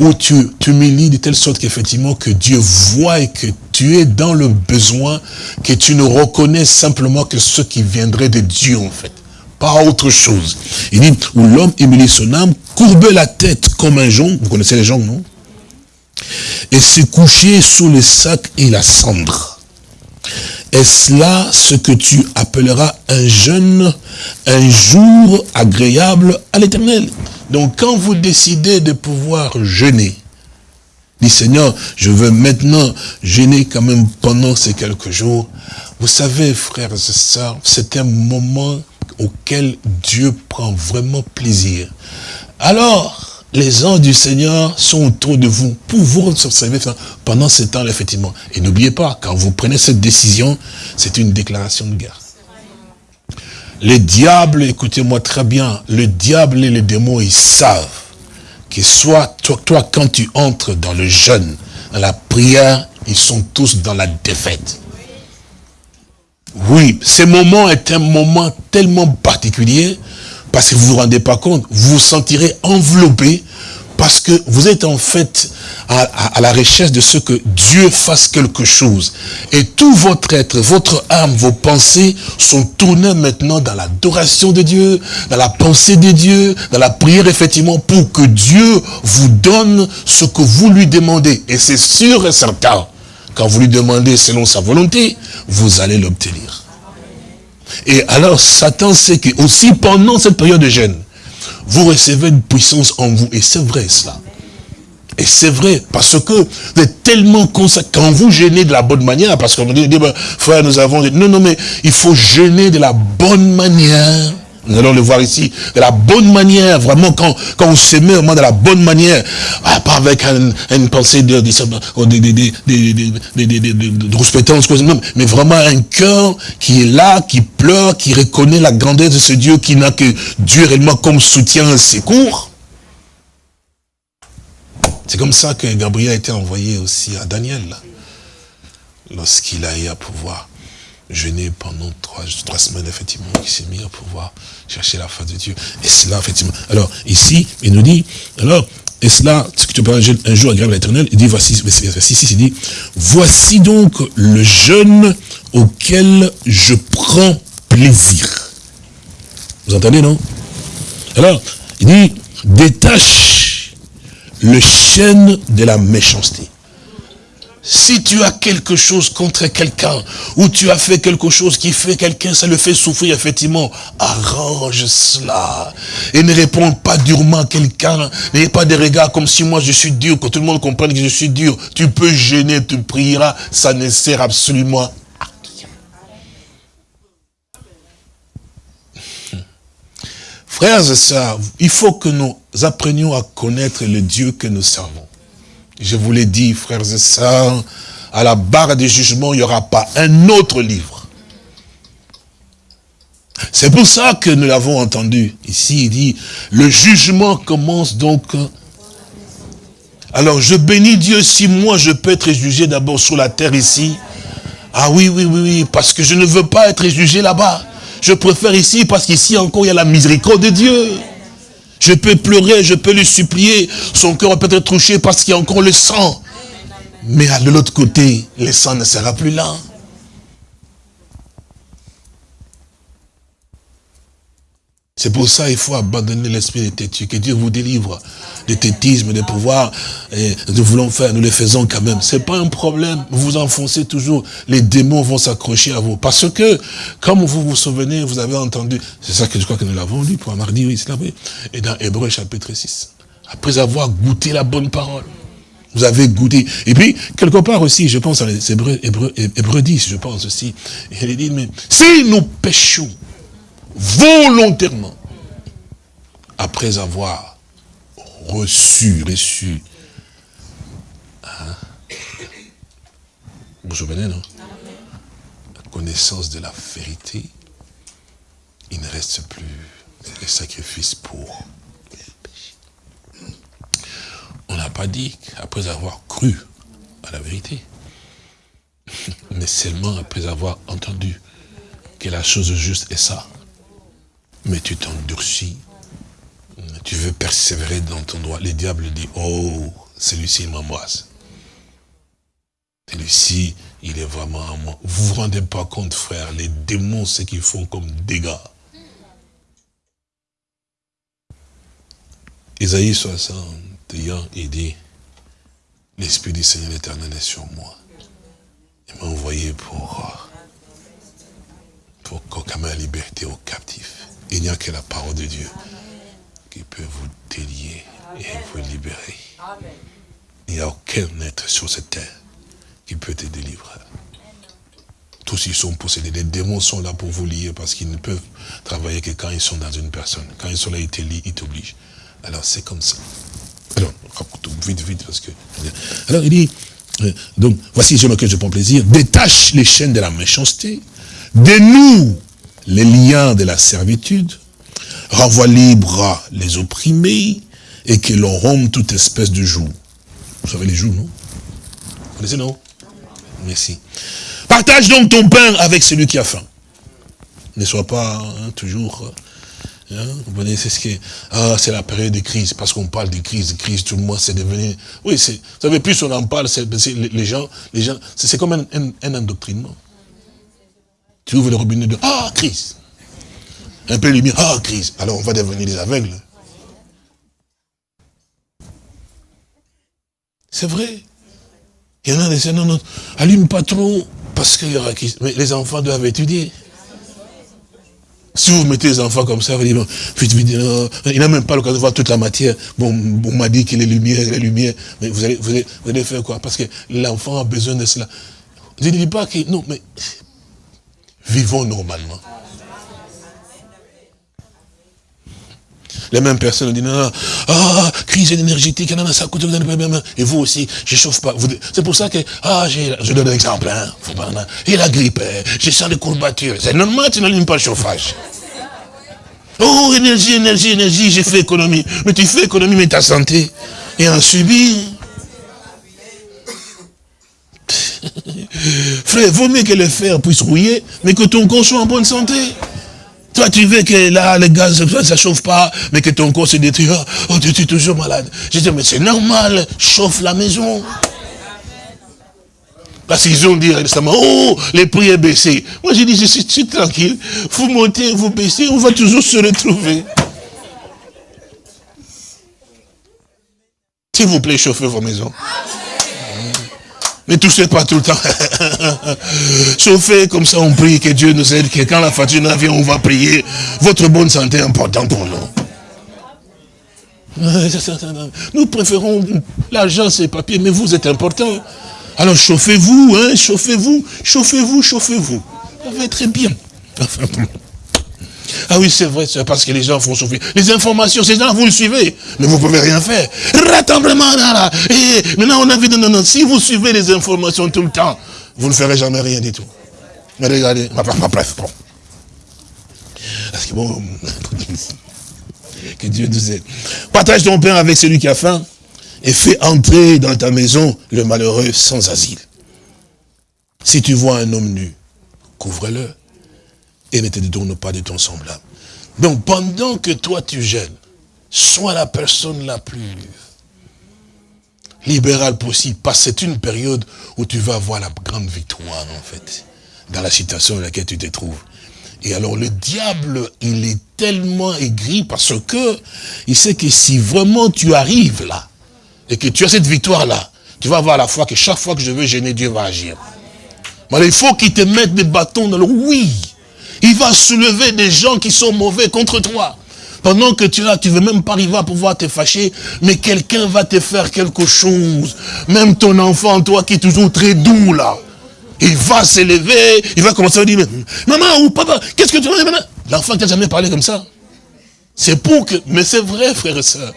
où tu t'humilies de telle sorte qu'effectivement que Dieu voit et que tu es dans le besoin, que tu ne reconnais simplement que ce qui viendrait de Dieu en fait. Pas autre chose. Il dit, où l'homme humilie son âme, courbe la tête comme un jonc, vous connaissez les joncs, non Et se coucher sous le sac et la cendre. Est-ce là ce que tu appelleras un jeûne, un jour agréable à l'éternel? Donc quand vous décidez de pouvoir jeûner, Seigneur, je veux maintenant jeûner quand même pendant ces quelques jours. Vous savez, frères et sœurs, c'est un moment auquel Dieu prend vraiment plaisir. Alors, les anges du Seigneur sont autour de vous pour vous observer pendant ce temps effectivement. Et n'oubliez pas, quand vous prenez cette décision, c'est une déclaration de guerre. Les diables, écoutez-moi très bien, le diable et les démons, ils savent que soit toi, quand tu entres dans le jeûne, dans la prière, ils sont tous dans la défaite. Oui, ce moment est un moment tellement particulier parce que vous ne vous rendez pas compte, vous vous sentirez enveloppé parce que vous êtes en fait à, la recherche de ce que Dieu fasse quelque chose. Et tout votre être, votre âme, vos pensées sont tournées maintenant dans l'adoration de Dieu, dans la pensée de Dieu, dans la prière effectivement pour que Dieu vous donne ce que vous lui demandez. Et c'est sûr et certain, quand vous lui demandez selon sa volonté, vous allez l'obtenir. Et alors Satan sait que aussi pendant cette période de jeûne, vous recevez une puissance en vous. Et c'est vrai cela. Et c'est vrai, parce que vous êtes tellement consacré, quand vous gênez de la bonne manière, parce qu'on dit, ben, frère, nous avons dit, non, non, mais il faut gêner de la bonne manière. Nous allons le voir ici, de la bonne manière, vraiment, quand, quand on se met vraiment de la bonne manière, pas avec une pensée de, de, de, mais vraiment un cœur qui est là, qui pleure, qui reconnaît la grandeur de ce Dieu, qui n'a que Dieu réellement comme soutien et secours. C'est comme ça que Gabriel a été envoyé aussi à Daniel, lorsqu'il a eu à pouvoir jeûner pendant trois, trois semaines, effectivement, qui s'est mis à pouvoir chercher la face de Dieu. Et cela, effectivement. Alors, ici, il nous dit, alors, et cela, ce que tu parles un jour agréable à l'éternel, il dit, voici, voici, il dit, voici donc le jeûne auquel je prends plaisir. Vous entendez, non? Alors, il dit, détache le chêne de la méchanceté. Si tu as quelque chose contre quelqu'un, ou tu as fait quelque chose qui fait quelqu'un, ça le fait souffrir, effectivement, arrange cela. Et ne réponds pas durement à quelqu'un. N'ayez pas des regards comme si moi je suis dur, que tout le monde comprenne que je suis dur. Tu peux gêner, tu prieras, ça ne sert absolument à rien. Frères et sœurs, il faut que nous apprenions à connaître le Dieu que nous servons. Je vous l'ai dit, frères et sœurs, à la barre des jugements, il n'y aura pas un autre livre. C'est pour ça que nous l'avons entendu. Ici, il dit, le jugement commence donc. Alors, je bénis Dieu si moi, je peux être jugé d'abord sur la terre ici. Ah oui, oui, oui, oui, parce que je ne veux pas être jugé là-bas. Je préfère ici parce qu'ici encore, il y a la miséricorde de Dieu. Je peux pleurer, je peux lui supplier. Son cœur peut être touché parce qu'il y a encore le sang. Mais de l'autre côté, le sang ne sera plus là. C'est pour ça qu'il faut abandonner l'esprit de têtu, que Dieu vous délivre de tétisme, de pouvoir, et nous voulons faire, nous le faisons quand même. C'est pas un problème, vous vous enfoncez toujours, les démons vont s'accrocher à vous. Parce que, comme vous vous souvenez, vous avez entendu, c'est ça que je crois que nous l'avons lu pour un mardi, oui, c'est là, et dans Hébreu chapitre 6. Après avoir goûté la bonne parole. Vous avez goûté. Et puis, quelque part aussi, je pense à Hébreu, Hébreu, Hébreu 10, je pense aussi. Il dit, mais si nous péchons, volontairement, après avoir reçu, reçu, hein, vous vous souvenez, non? La connaissance de la vérité, il ne reste plus les sacrifices pour On n'a pas dit qu'après avoir cru à la vérité, mais seulement après avoir entendu que la chose juste est ça. Mais tu t'endurcis, tu veux persévérer dans ton droit. Le diable dit, oh, celui-ci m'embrasse. Celui-ci, il est vraiment à moi. Vous vous rendez pas compte, frère, les démons, ce qu'ils font comme dégâts. Isaïe 61, il dit, l'Esprit du Seigneur éternel est sur moi. Il m'a envoyé pour, pour proclamer la liberté aux captifs. Il n'y a que la parole de Dieu qui peut vous délier et vous libérer. Il n'y a aucun être sur cette terre qui peut te délivrer. Tous ils sont possédés. Les démons sont là pour vous lier parce qu'ils ne peuvent travailler que quand ils sont dans une personne. Quand ils sont là, ils te lient, ils t'obligent. Alors c'est comme ça. Alors, vite, vite, parce que... Alors il dit, euh, donc, voici, me que je prends plaisir, détache les chaînes de la méchanceté, dénoue les liens de la servitude, renvoie libre les opprimés, et que l'on rompe toute espèce de joug. Vous savez les joues, non? Vous connaissez, non? Merci. Partage donc ton pain avec celui qui a faim. Ne sois pas hein, toujours Hein? Vous voyez, c'est ce qui ah, c'est la période de crise, parce qu'on parle de crise, de crise, tout le monde, c'est devenu, oui, c'est, vous savez, plus on en parle, c'est, les gens, les gens, c'est comme un, un, un, endoctrinement. Tu ouvres le robinet de, ah, crise. Un peu de lumière, ah, crise. Alors on va devenir des aveugles. C'est vrai. Il y en a des, non, non, allume pas trop, parce qu'il y aura crise. Mais les enfants doivent étudier. Si vous mettez les enfants comme ça, vous dites, il n'a même pas l'occasion de voir toute la matière. Bon, on m'a dit qu'il est lumière, les lumière. Mais vous allez, vous, allez, vous allez faire quoi? Parce que l'enfant a besoin de cela. Je ne dis pas que, non, mais vivons normalement. Les mêmes personnes disent, non, ah, crise énergétique, ça coûte, et vous aussi, je chauffe pas. C'est pour ça que, ah, je donne un exemple, hein, et la grippe, hein, je sens des courbatures. C'est normal, tu n'allumes pas le chauffage. Oh, énergie, énergie, énergie, j'ai fait économie. Mais tu fais économie, mais ta santé et en subit. Frère, vaut mieux que le fer puisse rouiller, mais que ton corps soit en bonne santé. Toi, tu veux que là, le gaz, ça ne chauffe pas, mais que ton corps se détruit. Oh, tu es toujours malade. Je dis, mais c'est normal, chauffe la maison. Parce qu'ils ont dit récemment, oh, les prix est baissé. Moi, j'ai dit, je suis, tranquille. Vous montez, vous baissez, on va toujours se retrouver. S'il vous plaît, chauffez vos maisons. Ne touchez pas tout le temps. Chauffez comme ça, on prie que Dieu nous aide, que quand la facture vient, on va prier. Votre bonne santé est importante pour nous. Nous préférons l'argent, c'est papier, mais vous êtes important. Alors chauffez-vous, hein, chauffez-vous, chauffez-vous, chauffez-vous. Ça va être très bien. Ah oui, c'est vrai, c'est parce que les gens font chauffer. Les informations, ces gens, vous le suivez, mais vous ne pouvez rien faire. Rassemblement, là, là. Et maintenant, on a vu, non, non, non, si vous suivez les informations tout le temps, vous ne ferez jamais rien du tout. Mais regardez, bref, bon. Parce que bon, que Dieu nous aide. Partage ton pain avec celui qui a faim et fais entrer dans ta maison le malheureux sans asile. Si tu vois un homme nu, couvre-le et ne te détourne pas de ton semblable. Donc pendant que toi tu gênes, sois la personne la plus libérale possible, parce que c'est une période où tu vas avoir la grande victoire en fait, dans la situation dans laquelle tu te trouves. Et alors le diable, il est tellement aigri parce que il sait que si vraiment tu arrives là, et que tu as cette victoire-là, tu vas avoir la foi que chaque fois que je veux gêner, Dieu va agir. Mais il faut qu'il te mette des bâtons dans le oui. Il va soulever des gens qui sont mauvais contre toi. Pendant que tu es là, tu ne veux même pas arriver à pouvoir te fâcher, mais quelqu'un va te faire quelque chose. Même ton enfant, toi qui es toujours très doux là, il va s'élever, il va commencer à dire, maman ou papa, qu'est-ce que tu veux L'enfant t'a jamais parlé comme ça. C'est pour que, mais c'est vrai, frère et soeur.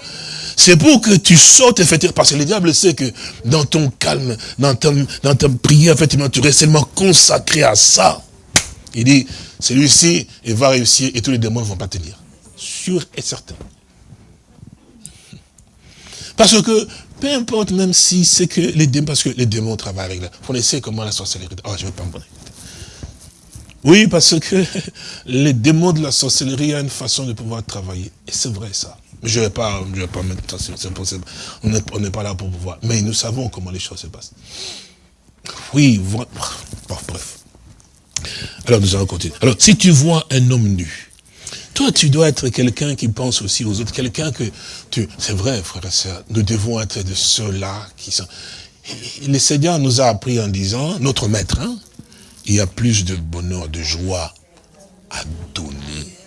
C'est pour que tu sortes, effectivement, parce que le diable sait que dans ton calme, dans ta, dans ta prière, effectivement, tu restes tellement consacré à ça. Il dit, celui-ci, il va réussir et tous les démons ne vont pas tenir. Sûr et certain. Parce que, peu importe même si c'est que les démons, parce que les démons travaillent avec la... Vous connaissez comment la sorcellerie... Oh, je vais pas me Oui, parce que les démons de la sorcellerie ont une façon de pouvoir travailler. Et c'est vrai ça. Je ne vais pas, je vais pas mettre ça, c'est possible. On n'est pas là pour pouvoir. Mais nous savons comment les choses se passent. Oui, bref. Alors nous allons continuer. Alors, si tu vois un homme nu, toi, tu dois être quelqu'un qui pense aussi aux autres, quelqu'un que tu... C'est vrai, frère et soeur, nous devons être de ceux-là qui sont... Le Seigneur nous a appris en disant, notre maître, hein, il y a plus de bonheur, de joie à donner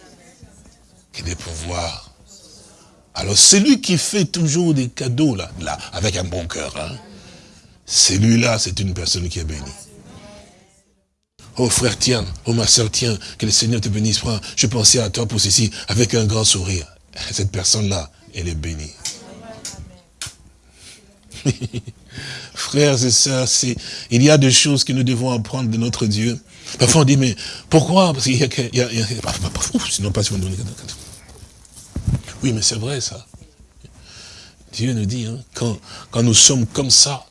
que de pouvoir. Alors, celui qui fait toujours des cadeaux, là, là avec un bon cœur, hein, celui-là, c'est une personne qui est bénie. Oh frère, tiens, oh ma soeur, tiens, que le Seigneur te bénisse. Je pensais à toi pour ceci, avec un grand sourire. Cette personne-là, elle est bénie. Frères et sœurs, il y a des choses que nous devons apprendre de notre Dieu. Parfois on dit, mais pourquoi? Parce qu'il y a... Il sinon pas si Oui, mais c'est vrai ça. Dieu nous dit, hein, quand, quand nous sommes comme ça,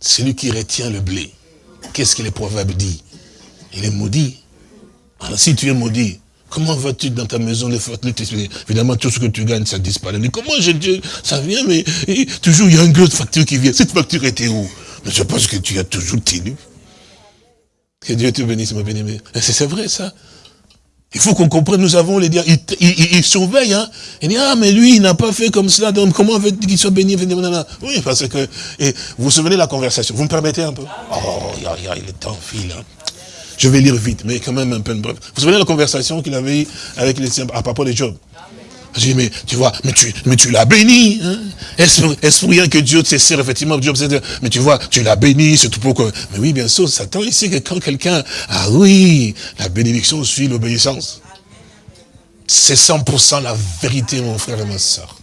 celui qui retient le blé, qu'est-ce que les proverbes disent? Il est maudit. Alors si tu es maudit, comment vas-tu dans ta maison les Évidemment, tout ce que tu gagnes, ça disparaît. Mais comment j'ai Dieu Ça vient, mais toujours il y a une grosse facture qui vient. Cette facture était où? Mais je pense que tu as toujours tenu. Que Dieu te bénisse, ma bien-aimée. C'est vrai, ça. Il faut qu'on comprenne, nous avons les dieux, il, surveille, hein. Il dit, ah, mais lui, il n'a pas fait comme cela, donc comment veut-il qu'il soit béni Oui, parce que, et vous vous souvenez de la conversation, vous me permettez un peu? Oh, il il est temps file, hein. Je vais lire vite, mais quand même un peu bref. Vous vous souvenez de la conversation qu'il avait eue avec les à propos de Job? Je dis, mais tu vois, mais tu, mais tu l'as béni. Hein? Est-ce pour rien que Dieu te sert, effectivement, Job, mais tu vois, tu l'as béni, c'est tout pour que... Mais oui, bien sûr, Satan ici que quand quelqu'un... Ah oui, la bénédiction suit l'obéissance. C'est 100% la vérité, mon frère et ma soeur.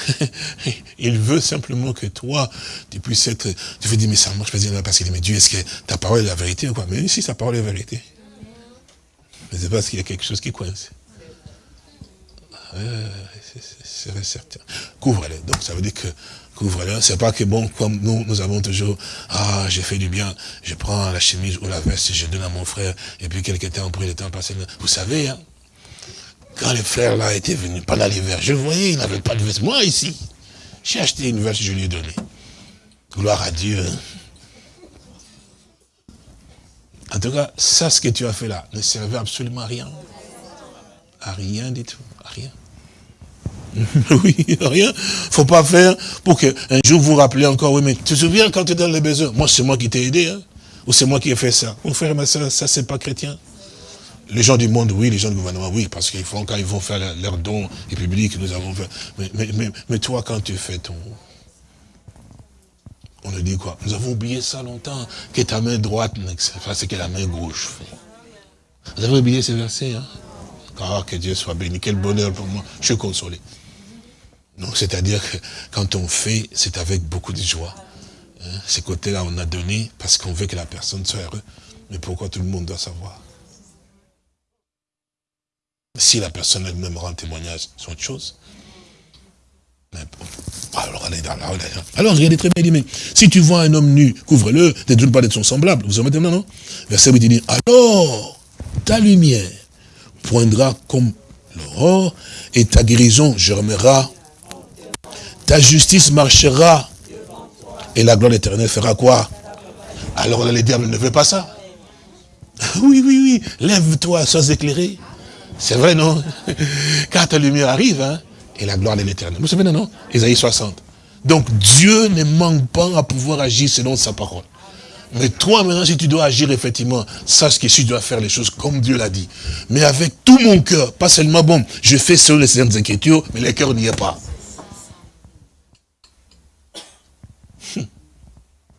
il veut simplement que toi, tu puisses être... Tu veux dire, mais ça marche pas, parce qu'il dit, mais Dieu, est-ce que ta parole est la vérité ou quoi? Mais si sa parole est la vérité. Mais c'est parce qu'il y a quelque chose qui coince. c'est certain. Couvre-les. Donc ça veut dire que couvre-les. C'est pas que bon, comme nous, nous avons toujours, ah, j'ai fait du bien, je prends la chemise ou la veste, je donne à mon frère, et puis quelques temps après le temps passé. Vous savez, hein, quand les frères là étaient venus pendant l'hiver, je voyais, il n'avait pas de veste. Moi ici, j'ai acheté une veste, je lui ai donné. Gloire à Dieu. En tout cas, ça, ce que tu as fait là, ne servait absolument à rien. À rien du tout. À rien. oui, rien. faut pas faire pour que un jour vous rappelez encore, oui, mais tu te souviens quand tu es dans les besoins? Moi, c'est moi qui t'ai aidé, hein? Ou c'est moi qui ai fait ça? Mon frère, ma soeur, ça, c'est pas chrétien. Les gens du monde, oui, les gens du gouvernement, oui, parce qu'ils font, quand ils vont faire leurs dons et publics, nous avons fait. Mais, toi, quand tu fais ton... On nous dit quoi? Nous avons oublié ça longtemps, que ta main droite, ce que la main gauche fait. Vous avez oublié ces versets, hein? Ah, que Dieu soit béni, quel bonheur pour moi, je suis consolé. Donc, c'est-à-dire que quand on fait, c'est avec beaucoup de joie. Hein? Ces côtés-là, on a donné parce qu'on veut que la personne soit heureuse. Mais pourquoi tout le monde doit savoir? Si la personne elle-même rend témoignage, c'est autre chose. alors, allez, là, alors, regardez très bien, il dit, mais si tu vois un homme nu, couvre-le, ne doute pas d'être son semblable. Vous en mettez non? Verset 8, il dit, alors, ta lumière poindra comme l'aurore, et ta guérison germera, ta justice marchera, et la gloire éternelle fera quoi? Alors là, les diables ne veut pas ça. Oui, oui, oui, lève-toi, sois éclairé. C'est vrai, non? Quand ta lumière arrive, hein, et la gloire de l'éternel. Vous savez, non? Isaïe 60. Donc Dieu ne manque pas à pouvoir agir selon sa parole. Mais toi, maintenant, si tu dois agir effectivement, sache que tu dois faire les choses comme Dieu l'a dit. Mais avec tout mon cœur, pas seulement, bon, je fais selon les saintes inquiétudes, mais le cœur n'y est pas.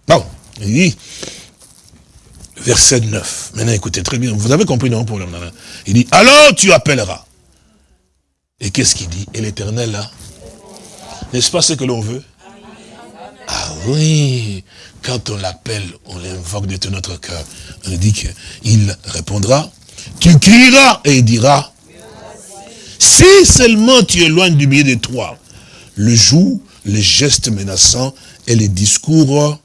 Bon, il dit, verset 9. Maintenant, écoutez très bien. Vous avez compris, non, pour Il dit, alors tu appelleras. Et qu'est-ce qu'il dit? Et l'éternel, là N'est-ce pas ce que l'on veut? Ah oui Quand on l'appelle, on l'invoque de tout notre cœur. On dit qu'il répondra. Tu crieras et il dira. Si seulement tu éloignes du milieu de toi le jour, les gestes menaçants et les discours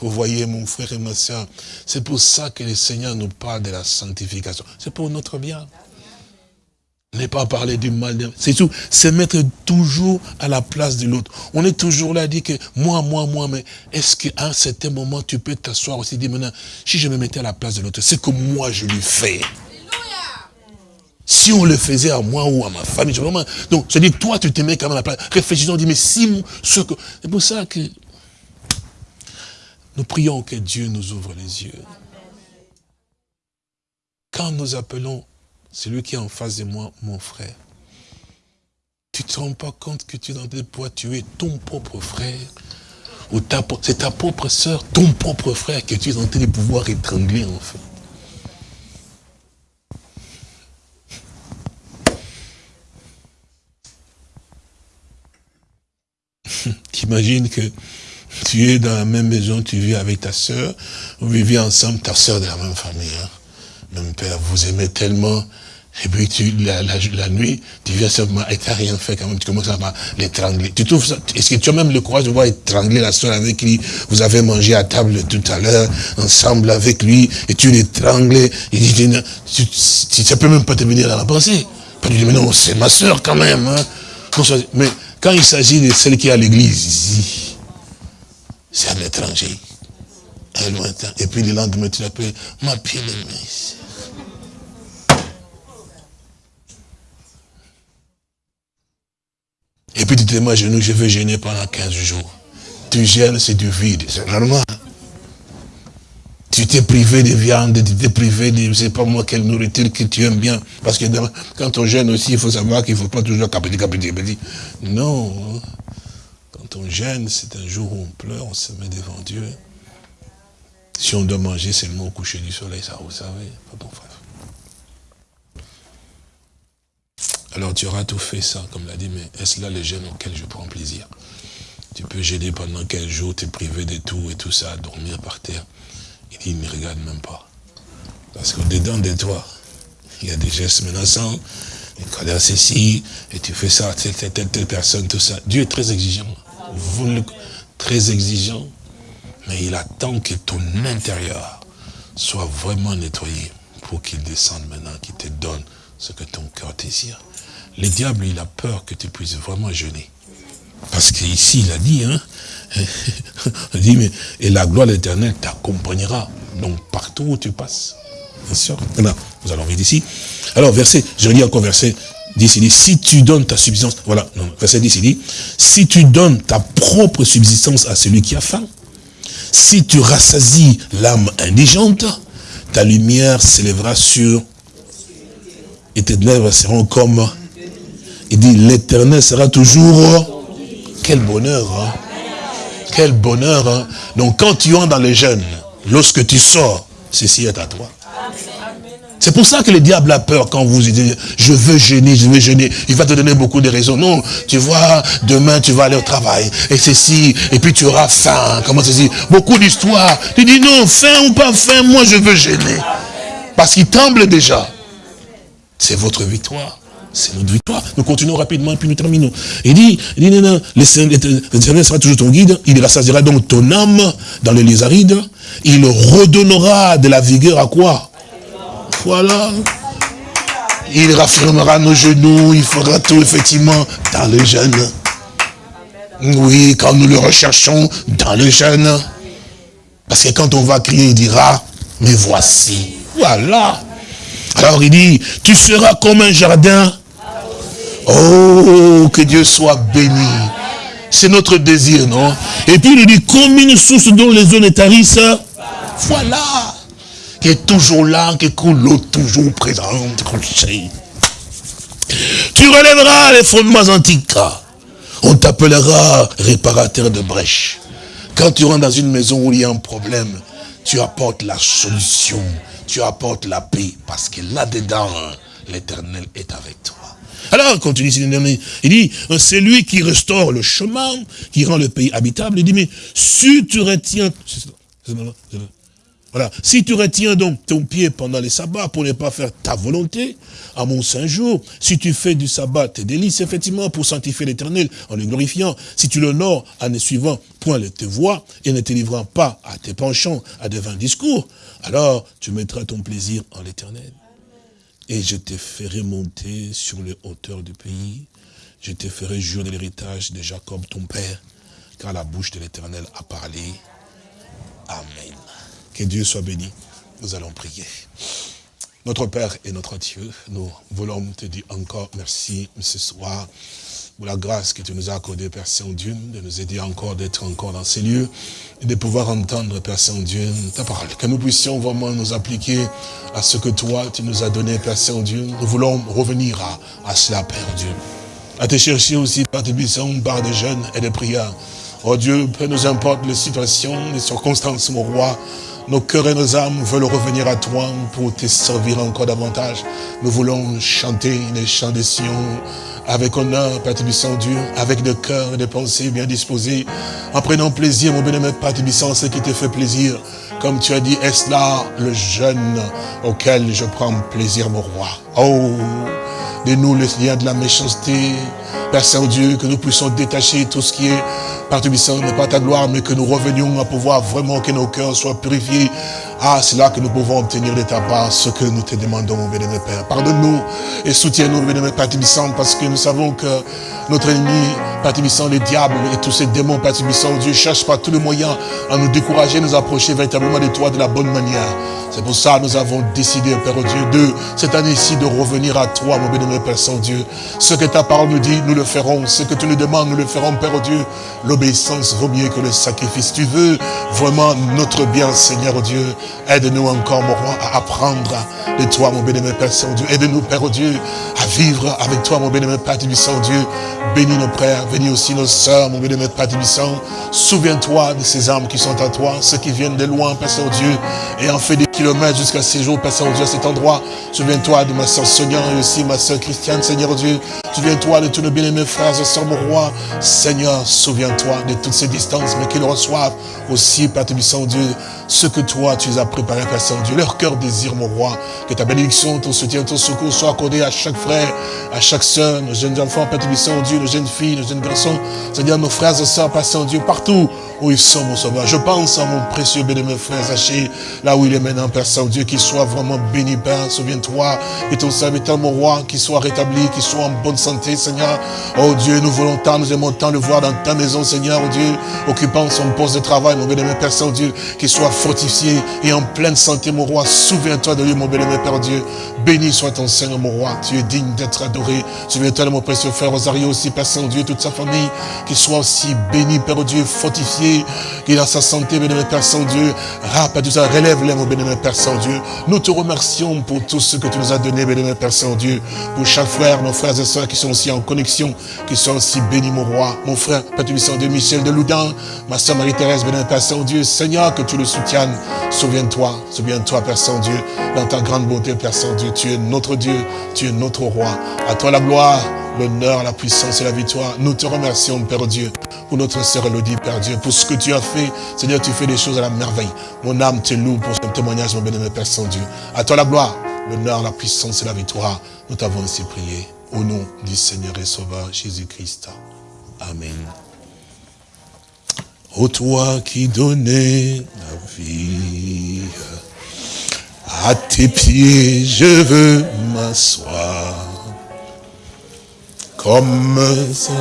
vous voyez, mon frère et ma soeur, c'est pour ça que le Seigneur nous parle de la sanctification. C'est pour notre bien. Ne pas parler du mal. C'est tout. C'est mettre toujours à la place de l'autre. On est toujours là à dire que moi, moi, moi, mais est-ce qu'à un certain moment, tu peux t'asseoir aussi et dire maintenant, si je me mettais à la place de l'autre, c'est que moi, je lui fais. Si on le faisait à moi ou à ma famille, je vraiment... Donc, je dis, toi, tu te mets quand même à la place. Réfléchissons, dit, mais si ce que... C'est pour ça que nous prions que Dieu nous ouvre les yeux. Quand nous appelons celui qui est en face de moi, mon frère, tu ne te rends pas compte que tu es dans des poids, tu es ton propre frère, c'est ta propre soeur, ton propre frère que tu es en train de pouvoir étrangler en fait. T'imagines que tu es dans la même maison, tu vis avec ta soeur, vous vivez ensemble, ta soeur de la même famille. Hein. Même père, vous aimez tellement, et puis tu, la, la, nuit, tu viens seulement, et tu n'as rien fait quand même, tu commences à l'étrangler. Tu trouves ça, est-ce que tu as même le courage de voir étrangler la soeur avec qui vous avez mangé à table tout à l'heure, ensemble avec lui, et tu l'étrangles, il dit, tu, tu, ça peut même pas te venir dans la pensée. Lui dire, mais non, c'est ma soeur quand même. Hein. Mais quand il s'agit de celle qui est à l'église, c'est à l'étranger, un lointain. Et puis le lendemain, tu l'appelles ma bien-aimée. Et puis tu te mets à genoux, je vais gêner pendant 15 jours. Tu gênes, c'est du vide, c'est normal. Tu t'es privé de viande, tu t'es privé de, je sais pas moi, quelle nourriture que tu aimes bien. Parce que quand on gêne aussi, il faut savoir qu'il ne faut pas toujours capiter, capiter, capiter. Non. Quand on gêne, c'est un jour où on pleure, on se met devant Dieu. Si on doit manger seulement au coucher du soleil, ça vous savez, bon. Alors tu auras tout fait ça, comme l'a dit, mais est-ce là le gêne auquel je prends plaisir? Tu peux gêner pendant quel jour, es privé de tout et tout ça, dormir par terre. Il dit, il ne regarde même pas. Parce qu'au-dedans de toi, il y a des gestes menaçants, il colère ceci, et tu fais ça telle, telle, telle, telle personne, tout ça. Dieu est très exigeant très exigeant, mais il attend que ton intérieur soit vraiment nettoyé pour qu'il descende maintenant, qu'il te donne ce que ton cœur désire. Le diable, il a peur que tu puisses vraiment jeûner. Parce qu'ici, il a dit, hein, il dit, mais, et la gloire de l'éternel t'accompagnera. Donc, partout où tu passes. Bien sûr. Maintenant, nous allons lire ici. Alors, verset, je lis encore verset 10, il dit, si tu donnes ta subsistance, voilà, non, verset 10, il dit, si tu donnes ta propre subsistance à celui qui a faim, si tu rassasies l'âme indigente, ta lumière s'élèvera sur, et tes lèvres seront comme, il dit, l'éternel sera toujours, quel bonheur, hein? quel bonheur. Hein? Donc quand tu entres dans les jeunes, lorsque tu sors, ceci est à toi. C'est pour ça que le diable a peur quand vous dites, je veux gêner, je veux gêner. Il va te donner beaucoup de raisons. Non, tu vois, demain tu vas aller au travail. Et ceci, et puis tu auras faim. Comment ceci Beaucoup d'histoires. Tu dis non, faim ou pas faim, moi je veux gêner. Parce qu'il tremble déjà. C'est votre victoire. C'est notre victoire. Nous continuons rapidement et puis nous terminons. Il dit, il dit non, non, le Seigneur sera toujours ton guide. Il rassasiera donc ton âme dans les lézarides. Il redonnera de la vigueur à quoi? Voilà. Il raffirmera nos genoux, il fera tout effectivement dans le jeûne. Oui, quand nous le recherchons dans le jeûne. Parce que quand on va crier, il dira, mais voici. Voilà. Alors il dit, tu seras comme un jardin. Oh, que Dieu soit béni. C'est notre désir, non? Et puis il dit, comme une source dont les zones tarissent. Voilà qui est toujours là, qui coule l'eau toujours présente. Tu relèveras les fondements antiques. On t'appellera réparateur de brèches. Quand tu rentres dans une maison où il y a un problème, tu apportes la solution, tu apportes la paix, parce que là-dedans, l'éternel est avec toi. Alors, continue, il dit, c'est lui qui restaure le chemin, qui rend le pays habitable. Il dit, mais si tu retiens, Si tu retiens donc ton pied pendant les sabbats pour ne pas faire ta volonté, à mon saint jour, si tu fais du sabbat tes délices, effectivement, pour sanctifier l'éternel en le glorifiant, si tu l'honores en ne suivant point tes voix et ne te livrant pas à tes penchants, à de vains discours, alors tu mettras ton plaisir en l'éternel. Et je te ferai monter sur les hauteurs du pays, je te ferai jurer de l'héritage de Jacob ton père, car la bouche de l'éternel a parlé. Amen. Que Dieu soit béni. Nous allons prier. Notre Père et notre Dieu, nous voulons te dire encore merci ce soir pour la grâce que tu nous as accordée, Père Saint-Dieu, de nous aider encore d'être encore dans ces lieux et de pouvoir entendre, Père Saint-Dieu, ta parole. Que nous puissions vraiment nous appliquer à ce que toi, tu nous as donné, Père Saint-Dieu. Nous voulons revenir à, à cela, Père Dieu. À te chercher aussi par tes buissons, par des jeunes et des prières. Oh Dieu, peu nous importe les situations, les circonstances, mon roi, nos cœurs et nos âmes veulent revenir à toi pour te servir encore davantage. Nous voulons chanter les chants des Sion avec honneur, Père Saint-Dieu, avec des cœurs et des pensées bien disposés, en prenant plaisir, mon bien-aimé Père Saint, ce qui te fait plaisir. Comme tu as dit, est-ce là le jeune auquel je prends plaisir, mon roi? Oh, de nous les liens de la méchanceté, Père Saint-Dieu, que nous puissions détacher tout ce qui est par n'est pas ta gloire, mais que nous revenions à pouvoir vraiment que nos cœurs soient purifiés. Ah, c'est là que nous pouvons obtenir de ta part ce que nous te demandons, mon bénémoine Père. Pardonne-nous et soutiens-nous, bénémoine Père parce que nous savons que notre ennemi, Père le diable et tous ces démons, Père Dieu cherche par tous les moyens à nous décourager, nous approcher véritablement de toi de la bonne manière. C'est pour ça que nous avons décidé, Père Dieu, de cette année-ci de revenir à toi, mon bénémoine Père Saint-Dieu. Ce que ta parole nous dit, nous le ferons. Ce que tu nous demandes, nous le ferons, Père Dieu. L'obéissance vaut mieux que le sacrifice. Tu veux vraiment notre bien, Seigneur Dieu. Aide-nous encore, mon roi, à apprendre de toi, mon bénémoine Père Saint-Dieu. Aide-nous, Père Dieu, à vivre avec toi, mon bénémoine Père Saint-Dieu. Bénis nos frères, bénis aussi nos sœurs, mon bénémoine Père Saint. Souviens-toi de ces âmes qui sont à toi, ceux qui viennent de loin, Père Saint-Dieu, et en fait des kilomètres jusqu'à ces jours, Père Saint-Dieu, à cet endroit. Souviens-toi de ma sœur Sonia et aussi ma sœur Christiane, Seigneur Dieu. Souviens-toi de tous nos bien-aimés frères et sœurs, mon roi. Seigneur, souviens-toi de toutes ces distances, mais qu'ils reçoivent aussi, Père Saint-Dieu, ce que toi, tu as préparé, Père Saint-Dieu. Leur cœur désire, mon roi, que ta bénédiction, ton soutien, ton secours soit accordé à chaque frère, à chaque sœur, nos jeunes enfants, Père Saint-Dieu, nos jeunes filles, nos jeunes garçons, Seigneur, nos frères et sœurs, Père Saint-Dieu, partout où ils sont, mon sauveur. Je pense à mon précieux bénémoine frère Zaché, là où il est maintenant, Père Saint-Dieu, qu'il soit vraiment béni, Père. Souviens-toi, et ton serviteur, mon roi, qu'il soit rétabli, qu'il soit en bonne santé, Seigneur. Oh Dieu, nous voulons tant, nous aimons tant le voir dans ta maison, Seigneur, oh Dieu, occupant son poste de travail, mon bénémoine Père Saint-Dieu, qu'il soit fortifié et en pleine santé, mon roi. Souviens-toi de lui, mon bénémoine Père Dieu. Béni soit ton Seigneur, mon roi. Tu es digne d'être adoré. Souviens-toi de mon précieux frère Rosario aussi, Père Saint-Dieu, toute sa famille, qu'il soit aussi béni, Père Dieu, fortifié, qu'il a sa santé, bénémoine Père Saint-Dieu. Rappelle tout ça, relève-les, mon bénémoine Père Saint-Dieu. Nous te remercions pour tout ce que tu nous as donné, bénémoine Père Saint-Dieu. Pour chaque frère, nos frères et sœurs qui sont aussi en connexion, qui sont aussi bénis, mon roi. Mon frère, Père Saint-Dieu, Michel de Loudun, ma sœur Marie-Thérèse, bénémoine Père Saint-Dieu. Seigneur, que tu le soutiennes. Souviens-toi, souviens-toi, Père Saint-Dieu, dans ta grande bonté, Père Saint-Dieu. Tu es notre Dieu, tu es notre roi. À toi la gloire, l'honneur, la puissance et la victoire. Nous te remercions, Père Dieu, pour notre sœur Elodie, Père Dieu, pour ce que tu as fait. Seigneur, tu fais des choses à la merveille. Mon âme te loue pour ce témoignage, mon bénémoine Père Saint-Dieu. À toi la gloire, l'honneur, la puissance et la victoire. Nous t'avons ainsi prié. Au nom du Seigneur et Sauveur Jésus-Christ. Amen. Ô toi qui donnais la vie, à tes pieds je veux m'asseoir, comme ça.